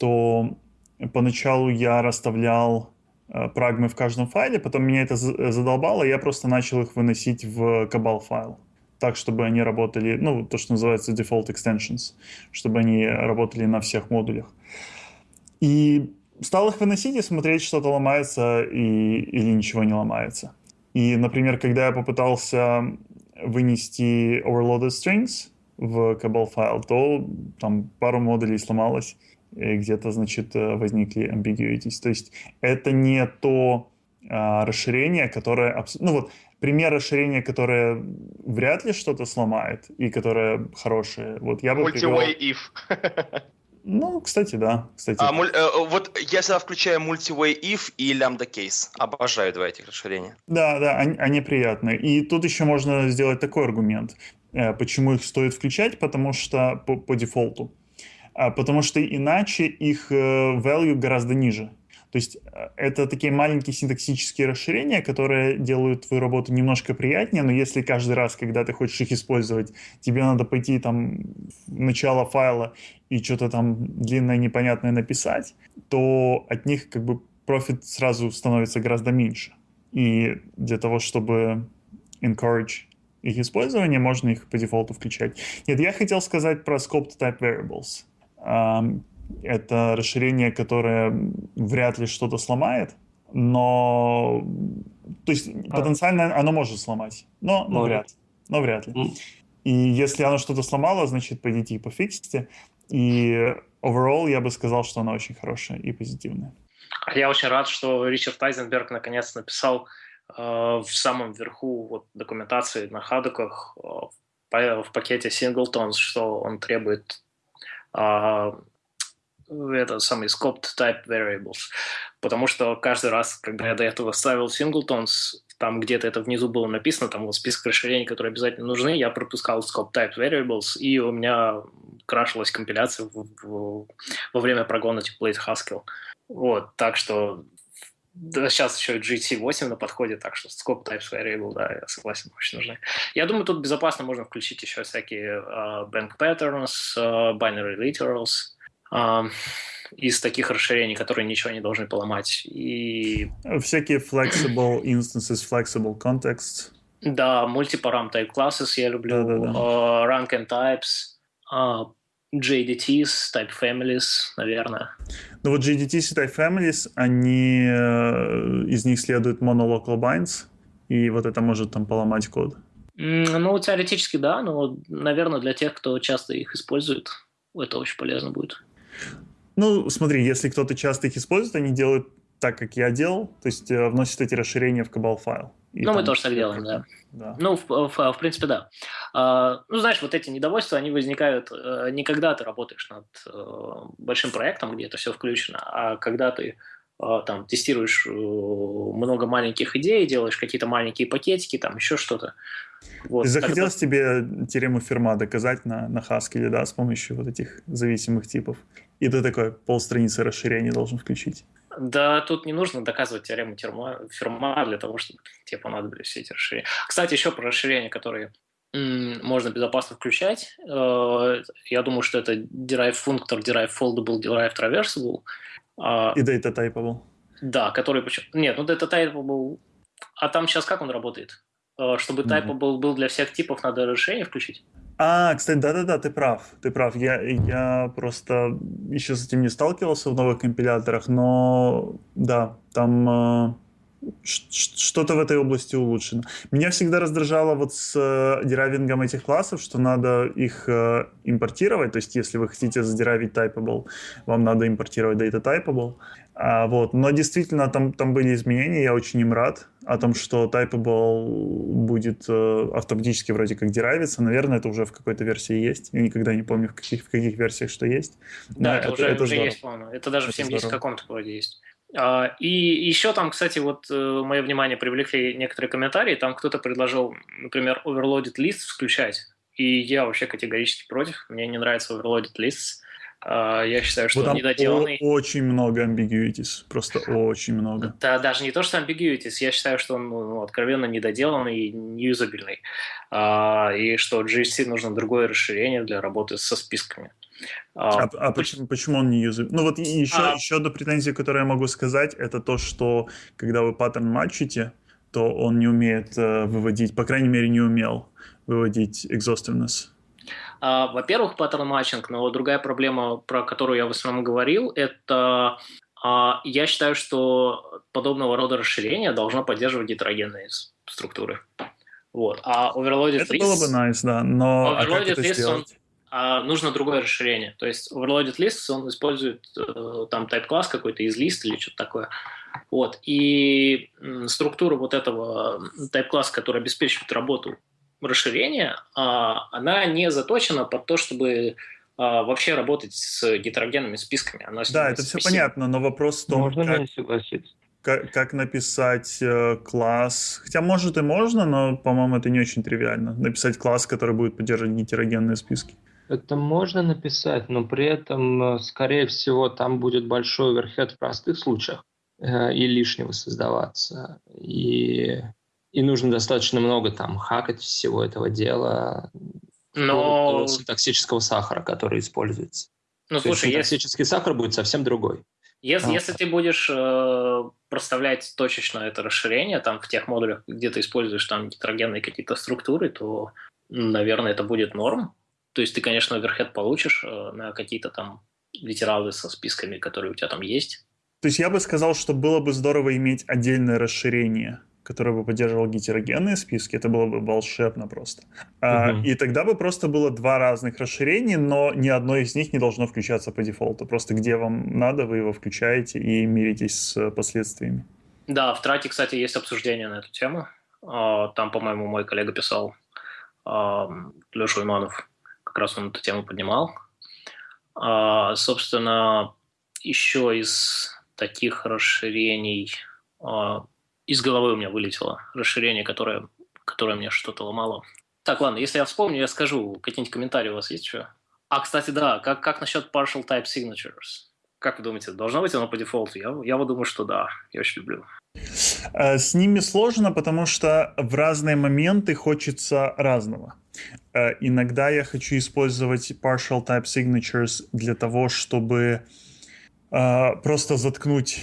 то поначалу я расставлял э, прагмы в каждом файле, потом меня это задолбало, и я просто начал их выносить в кабал файл так, чтобы они работали, ну, то, что называется default extensions, чтобы они работали на всех модулях. И стал их выносить и смотреть, что-то ломается и, или ничего не ломается. И, например, когда я попытался вынести overloaded strings в Cabal файл, то там пару модулей сломалось, и где-то, значит, возникли ambiguities. То есть это не то а, расширение, которое... Ну вот, пример расширения, которое вряд ли что-то сломает и которое хорошее. Вот я бы Multi-way if. Ну, кстати, да. Кстати. А, муль, э, вот я всегда включаю multi-way if и lambda case. Обожаю два этих расширения. Да, да, они, они приятные. И тут еще можно сделать такой аргумент. Э, почему их стоит включать? Потому что по, по дефолту. А, потому что иначе их э, value гораздо ниже. То есть э, это такие маленькие синтаксические расширения, которые делают твою работу немножко приятнее, но если каждый раз, когда ты хочешь их использовать, тебе надо пойти там в начало файла и что-то там длинное непонятное написать, то от них как бы профит сразу становится гораздо меньше. И для того, чтобы encourage их использование, можно их по дефолту включать. Нет, я хотел сказать про scoped type variables это расширение, которое вряд ли что-то сломает, но то есть а. потенциально оно может сломать, но, но вряд, но вряд ли. И если оно что-то сломало, значит пойдите и пофиксите. И overall я бы сказал, что оно очень хорошее и позитивное. Я очень рад, что Ричард Айзенберг наконец написал э, в самом верху вот, документации на хадуках э, в пакете Singletons, что он требует э, это самый scoped type variables. Потому что каждый раз, когда я до этого ставил singletons, там где-то это внизу было написано, там вот список расширений, которые обязательно нужны, я пропускал scope type variables, и у меня крашилась компиляция в, в, во время прогона типа Blade Haskell. Вот, так что да, сейчас еще GT8 на подходе, так что scope types variable, да, я согласен, очень нужны. Я думаю, тут безопасно можно включить еще всякие uh, bank patterns, uh, binary literals, из таких расширений, которые ничего не должны поломать. И... Всякие flexible instances, flexible context. Да, multiparam type classes я люблю, да, да, да. Uh, rank and types, uh, JDTs, type families, наверное. Ну вот JDTs и type families, они, э, из них следует monolocal binds, и вот это может там поломать код. Ну, теоретически да, но, наверное, для тех, кто часто их использует, это очень полезно будет. Ну, смотри, если кто-то часто их использует, они делают так, как я делал, то есть э, вносят эти расширения в кабал файл. Ну, мы тоже так делаем, да. да. Ну, в, в, в принципе, да. А, ну, знаешь, вот эти недовольства, они возникают э, не когда ты работаешь над э, большим проектом, где это все включено, а когда ты э, там тестируешь э, много маленьких идей, делаешь какие-то маленькие пакетики, там еще что-то. Вот, Захотелось тогда... тебе теорему Ферма доказать на, на Haskell, да, с помощью вот этих зависимых типов. И ты такой полстраницы расширения должен включить. Да, тут не нужно доказывать теорему Ферма для того, чтобы тебе понадобились все эти расширения. Кстати, еще про расширения, которые можно безопасно включать. Э, я думаю, что это derive функтор, derive foldable, derive traversable. А И data typeable. Да, который... Нет, ну data typeable... А там сейчас как он работает? Э, чтобы type был, был для всех типов, надо решение включить. А, кстати, да-да-да, ты прав, ты прав. Я, я просто еще с этим не сталкивался в новых компиляторах, но да, там э, что-то в этой области улучшено. Меня всегда раздражало вот с э, деравингом этих классов, что надо их э, импортировать, то есть если вы хотите задеравить typeable, вам надо импортировать data typeable. А, вот. Но действительно там, там были изменения, я очень им рад о том, что Typeable будет э, автоматически вроде как деравиться. Наверное, это уже в какой-то версии есть. Я никогда не помню, в каких, в каких версиях что есть. Да, это, это уже, это уже есть, по-моему. Это даже это в 70 каком-то вроде есть. А, и еще там, кстати, вот э, мое внимание привлекли некоторые комментарии. Там кто-то предложил, например, overloaded list включать и я вообще категорически против. Мне не нравится overloaded lists. А, я считаю, что Вот он недоделанный. очень много ambiguities, просто очень много. Да, даже не то, что ambiguities, я считаю, что он ну, откровенно недоделанный и неюзабельный. А, и что GSC нужно другое расширение для работы со списками. А, А, а почему, почему он не юзает? Ну вот еще, А- еще одна претензия, которую я могу сказать, это то, что когда вы паттерн матчите, то он не умеет э, выводить, по крайней мере, не умел выводить exhaustiveness. А, Во-первых, pattern matching, но другая проблема, про которую я в основном говорил, это а, я считаю, что подобного рода расширение должно поддерживать гетерогенные структуры. Вот. А overloaded Это lists, было бы nice, да, но а как Overloaded это list, он- а, нужно другое расширение. То есть overloaded lists, он использует э, там type-класс какой-то из лист или что-то такое. Вот. И структура вот этого type-класса, который обеспечивает работу расширения, а, она не заточена под то, чтобы а, вообще работать с гетерогенными списками. Она Да, это все понятно, но вопрос в том, Можно как, ли не согласиться? как, как написать э, класс. Хотя, может, и можно, но, по-моему, это не очень тривиально. Написать класс, который будет поддерживать гетерогенные списки. Это можно написать, но при этом, э, скорее всего, там будет большой оверхед в простых случаях э, и лишнего создаваться. И, и нужно достаточно много там хакать всего этого дела. Но, до синтаксического сахара, который используется. ну, То есть слушай, если, синтаксический сахар будет совсем другой. если, А. если ты будешь э, проставлять точечно это расширение там в тех модулях, где ты используешь там гетерогенные какие-то структуры, то, наверное, это будет норм. То есть ты, конечно, оверхед получишь э, на какие-то там литералы со списками, которые у тебя там есть. То есть я бы сказал, что было бы здорово иметь отдельное расширение, которое бы поддерживало гетерогенные списки. Это было бы волшебно просто. А, Мгм. и тогда бы просто было два разных расширения, но ни одно из них не должно включаться по дефолту. Просто где вам надо, вы его включаете и миритесь с последствиями. Да, в трате, кстати, есть обсуждение на эту тему. А, Там, по-моему, мой коллега писал, Леша Иманов, как раз он эту тему поднимал. А, Собственно, еще из таких расширений, а, из головы у меня вылетело расширение, которое, которое мне что-то ломало. Так, ладно, если я вспомню, я скажу. Какие-нибудь комментарии у вас есть еще? А, кстати, да, как, как насчет partial type signatures? Как вы думаете, должно быть оно по дефолту? Я, я вот думаю, что да. Я очень люблю. А, С ними сложно, потому что в разные моменты хочется разного. Э, Иногда я хочу использовать partial type signatures для того, чтобы э, просто заткнуть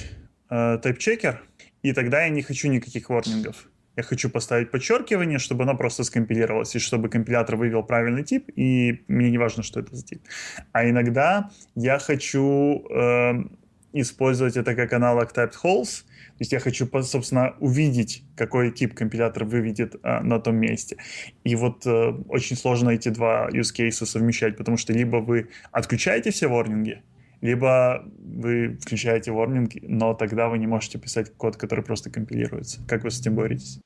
э, type-checker, и тогда я не хочу никаких ворнингов. Я хочу поставить подчеркивание, чтобы оно просто скомпилировалось, и чтобы компилятор вывел правильный тип, и мне не важно, что это за тип. А иногда я хочу э, использовать это как аналог typed holes, то есть я хочу, собственно, увидеть, какой тип компилятор выведет а, на том месте. И вот э, очень сложно эти два use cases совмещать, потому что либо вы отключаете все ворнинги, либо вы включаете ворнинги, но тогда вы не можете писать код, который просто компилируется. Как вы с этим боретесь?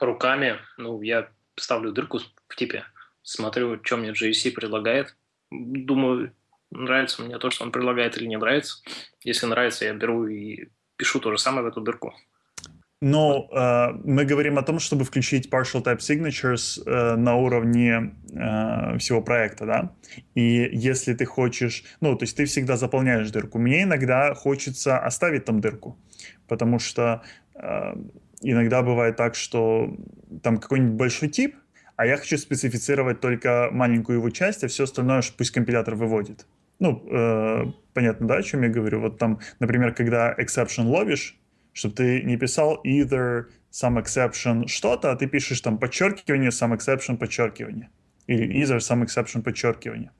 Руками, ну, я ставлю дырку в типе, смотрю, что мне GSC предлагает. Думаю, нравится мне то, что он предлагает или не нравится. Если нравится, я беру и пишу то же самое в эту дырку. Но э, мы говорим о том, чтобы включить partial type signatures э, на уровне э, всего проекта, да. И если ты хочешь, ну, то есть ты всегда заполняешь дырку. Мне иногда хочется оставить там дырку, потому что э, иногда бывает так, что там какой-нибудь большой тип, а я хочу специфицировать только маленькую его часть, а все остальное пусть компилятор выводит. Ну, э, понятно, да, о чем я говорю? Вот там, например, когда exception ловишь, чтобы ты не писал either some exception что-то, а ты пишешь там подчеркивание, some exception, подчеркивание. Или either some exception, подчеркивание.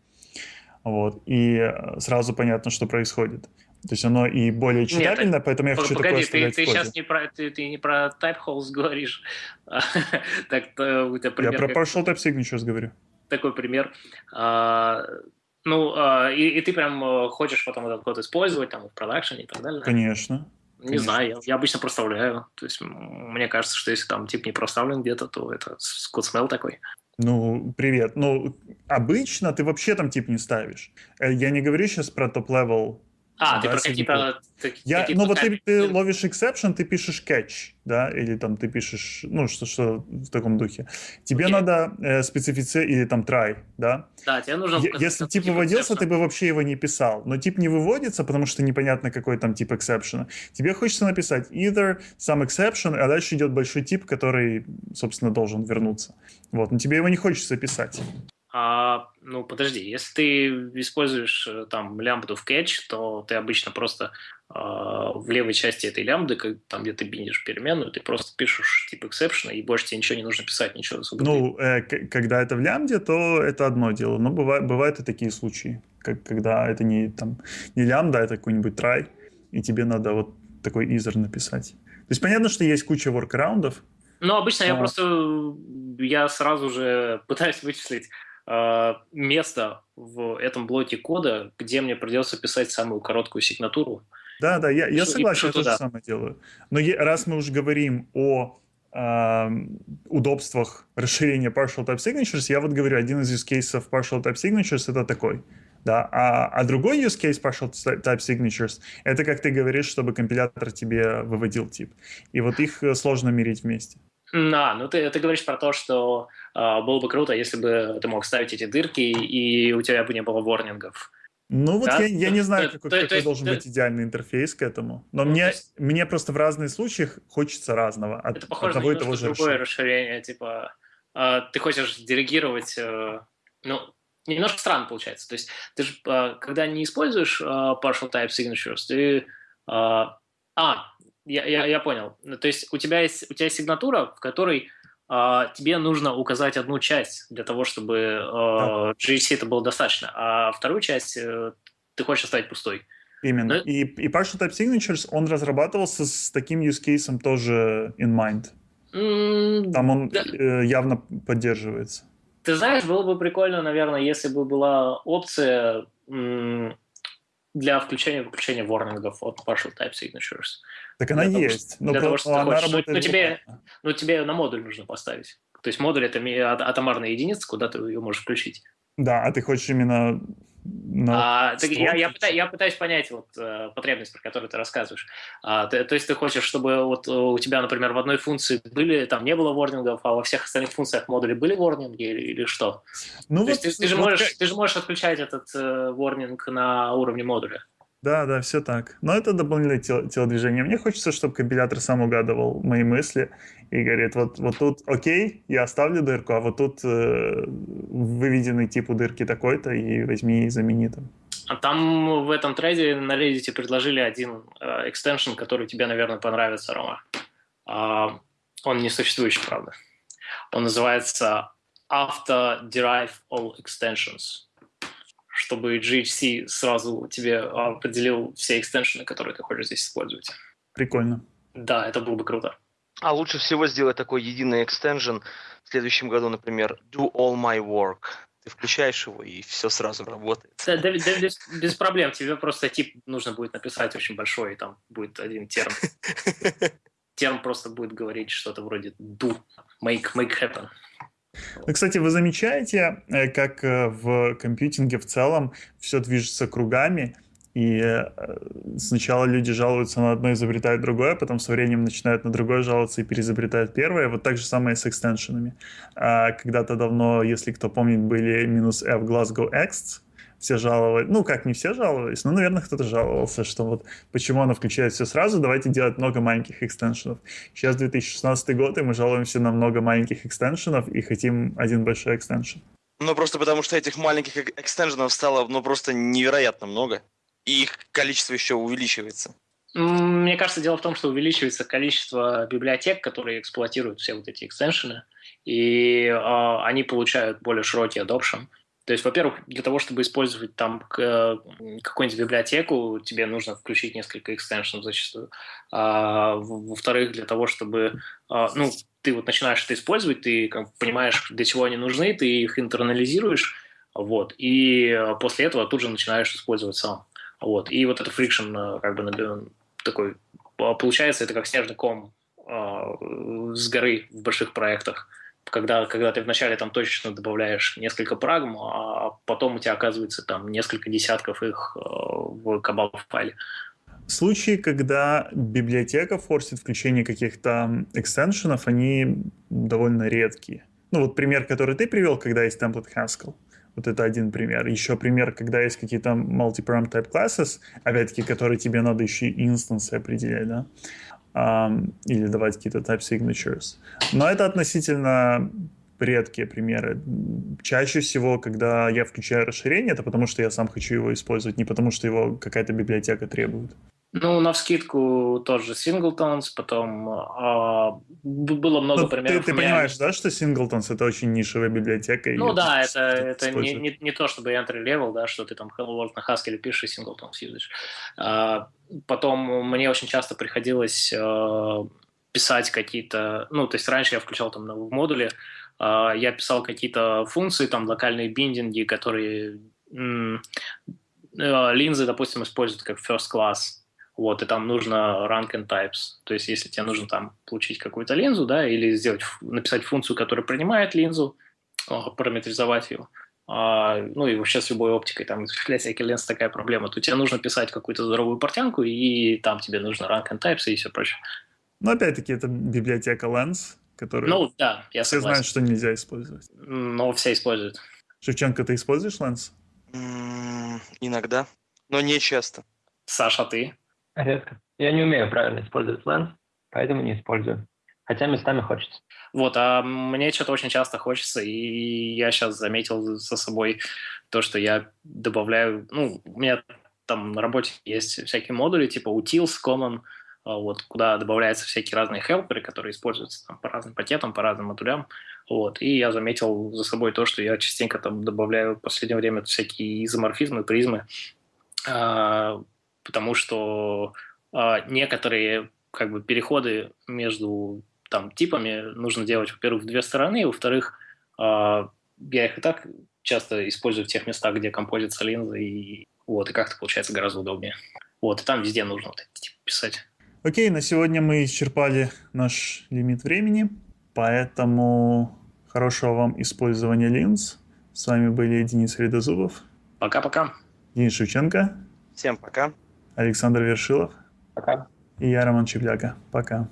Вот. И э, сразу понятно, что происходит. То есть оно и более читабельно, поэтому я хочу такое Погоди, ты, оставлять ты коде. сейчас не про, ты, ты не про type holes говоришь. так то у тебя Я пример про как- partial type signatures говорю. такой пример. А, ну, а, и, и ты прям э, хочешь потом этот код использовать там в продакшене и так далее. Конечно. Не конечно. знаю, я, я обычно проставляю. То есть мне кажется, что если там тип не проставлен где-то, то это code smell такой. Ну, привет. Ну, обычно ты вообще там тип не ставишь. Э, Я не говорю сейчас про top-level А, ты про среди какие-то... Я, ну вот ты, ты ловишь exception, ты пишешь catch, да, или там ты пишешь, ну что, что в таком духе. Тебе Окей. надо э, специфицировать, или там try, да. Да, тебе нужно... Е- Если тип тип выводился, exception. ты бы вообще его не писал. Но тип не выводится, потому что непонятно, какой там тип exception. Тебе хочется написать either some exception, а дальше идет большой тип, который, собственно, должен вернуться. Вот, но тебе его не хочется писать. А, ну, подожди, если ты используешь э, там лямбду в catch, то ты обычно просто а, в левой части этой лямбды, как- там, где ты биндишь переменную, ты просто пишешь тип exception, и больше тебе ничего не нужно писать, ничего особо. Ну, э, когда это в лямбде, то это одно дело. Но бывает, бывают и такие случаи, как, когда это не, там, не лямбда, а это какой-нибудь try, и тебе надо вот такой either написать. То есть понятно, что есть куча воркараундов, Ну, обычно я А. просто, я сразу же пытаюсь вычислить э, место в этом блоке кода, где мне придется писать самую короткую сигнатуру. Да, да, я, я согласен, я то же туда. самое делаю. Но раз мы уже говорим о ам, удобствах расширения partial type signatures, я вот говорю, один из use cases partial type signatures это такой. Да, а, а другой use case partial type signatures это, как ты говоришь, чтобы компилятор тебе выводил тип. И вот их э, сложно мерить вместе. Да, ну ты, ты говоришь про то, что э, было бы круто, если бы ты мог ставить эти дырки, и у тебя бы не было ворнингов. Ну вот Да? я, я не знаю, То- какой, то- то какой есть- должен то- быть идеальный интерфейс к этому. Но Ну, мне, то есть- мне просто в разных случаях хочется разного. От, Это похоже на одного и того же другое расширения. расширение, типа э, ты хочешь делегировать, э, ну, немножко странно получается. То есть ты же, э, когда не используешь э, partial type signatures, ты... э, а, я, я, я понял. То есть у тебя есть, у тебя есть сигнатура, в которой тебе нужно указать одну часть для того, чтобы э, GHC это было достаточно, а вторую часть э, ты хочешь оставить пустой. Именно. Ну, И, и Partial Type Signatures, он разрабатывался с таким use case тоже in mind. М, Там он Да. э, явно поддерживается. Ты знаешь, было бы прикольно, наверное, если бы была опция для включения и выключения ворнингов от partial type signatures. Так она Для того, есть. Но, для того, что она хочешь. Ну, работает ну, тебе-. Но тебе на модуль нужно поставить. То есть модуль это атомарная единица, куда ты ее можешь включить. Да, а ты хочешь именно на А, так я, я, строке? пыта- я пытаюсь понять вот, э, потребность, про которую ты рассказываешь. А, ты- то есть ты хочешь, чтобы вот э, у тебя, например, в одной функции были, там не было ворнингов, а во всех остальных функциях модуля были ворнинги или, или что? Ну, То есть ты, ты же вот можешь, как- ты же можешь отключать этот э, ворнинг на уровне модуля. Да, да, все так. Но это дополнительное тело- телодвижение. Мне хочется, чтобы компилятор сам угадывал мои мысли и говорит, вот, вот тут окей, я оставлю дырку, а вот тут э, выведенный тип у дырки такой-то, и возьми и замени там. А там в этом трейде на Reddit предложили один э, экстеншн, который тебе, наверное, понравится, Рома. А, он не существующий, правда. Он называется Auto Derive All Extensions чтобы GHC сразу тебе определил все экстеншены, которые ты хочешь здесь использовать. Прикольно. Да, это было бы круто. А лучше всего сделать такой единый экстенжен в следующем году, например, do all my work. Ты включаешь его, и все сразу работает. Да, да, да, без, без проблем. Тебе просто тип нужно будет написать очень большой, и там будет один терм. Терм просто будет говорить что-то вроде do, make, make happen. Кстати, вы замечаете, э, как э, в компьютинге в целом все движется кругами, и э, сначала люди жалуются на одно, изобретают другое, потом со временем начинают на другое жаловаться и переизобретают первое. Вот так же самое с экстеншенами. А Когда-то давно, если кто помнит, были минус F Glasgow X, все жаловались, ну как не все жаловались, но, наверное, кто-то жаловался, что вот почему она включает все сразу, давайте делать много маленьких экстеншенов. Сейчас 2016 год, и мы жалуемся на много маленьких экстеншенов и хотим один большой экстеншен. Ну, просто потому что этих маленьких эк- экстенженов стало, ну, просто невероятно много. И их количество еще увеличивается. Мне кажется, дело в том, что увеличивается количество библиотек, которые эксплуатируют все вот эти экстеншены, и э, они получают более широкий adoption. То есть, во-первых, для того, чтобы использовать там э, какую-нибудь библиотеку, тебе нужно включить несколько экстеншенов зачастую. А, во-вторых, для того, чтобы, а, ну, ты вот начинаешь это использовать, ты как понимаешь, для чего они нужны, ты их интернализируешь, вот, и э, после этого тут же начинаешь использовать сам. Вот. И вот это фрикшн как бы такой получается, это как снежный ком а, с горы в больших проектах. Когда, когда ты вначале там точечно добавляешь несколько прагм, а потом у тебя оказывается там несколько десятков их э, в кабал файле. Случаи, когда библиотека форсит включение каких-то экстеншенов, они довольно редкие. Ну вот пример, который ты привел, когда есть template Haskell. Вот это один пример. Еще пример, когда есть какие-то multi-param type classes, опять-таки, которые тебе надо еще и инстансы определять, да? Или давать какие-то type signatures. Но это относительно редкие примеры. Чаще всего, когда я включаю расширение, это потому что я сам хочу его использовать, не потому что его какая-то библиотека требует. Ну, на вскидку тоже Singletons, потом а, было много ну, примеров. Ты, ты понимаешь, да, что Singletons это очень нишевая библиотека? Ну да, это, это не, не, не то, чтобы entry level, да, что ты там Hello World на Haskell пишешь и Singletons юзаешь. А, потом мне очень часто приходилось а, писать какие-то, ну, то есть раньше я включал там в модуле, а, я писал какие-то функции, там локальные биндинги, которые а, линзы, допустим, используют как first class вот, и там нужно rank and types. То есть, если тебе нужно там получить какую-то линзу, да, или сделать, написать функцию, которая принимает линзу, параметризовать ее, а, ну и вообще с любой оптикой, там, для всяких ленз такая проблема, то тебе нужно писать какую-то здоровую портянку, и там тебе нужно rank and types и все прочее. Но опять-таки это библиотека Lens, которую ну, да, я все знают, что нельзя использовать. Но все используют. Шевченко, ты используешь Lens? иногда, но не часто. Саша, ты? Редко. Я не умею правильно использовать Lens, поэтому не использую. Хотя местами хочется. Вот, а мне что-то очень часто хочется, и я сейчас заметил за собой то, что я добавляю, ну, у меня там на работе есть всякие модули, типа utils, common, а, вот, куда добавляются всякие разные хелперы, которые используются там, по разным пакетам, по разным модулям. Вот, и я заметил за собой то, что я частенько там добавляю в последнее время всякие изоморфизмы, призмы, а, потому что э, некоторые как бы переходы между там типами нужно делать, во-первых, в две стороны, во-вторых, э, я их и так часто использую в тех местах, где композится линза, и вот, и как-то получается гораздо удобнее. Вот, и там везде нужно вот эти типы писать. Окей, на сегодня мы исчерпали наш лимит времени, поэтому хорошего вам использования линз. С вами были Денис Редозубов. Пока-пока. Денис Шевченко. Всем пока. Александр Вершилов. Пока. И я, Роман Чепляка. Пока.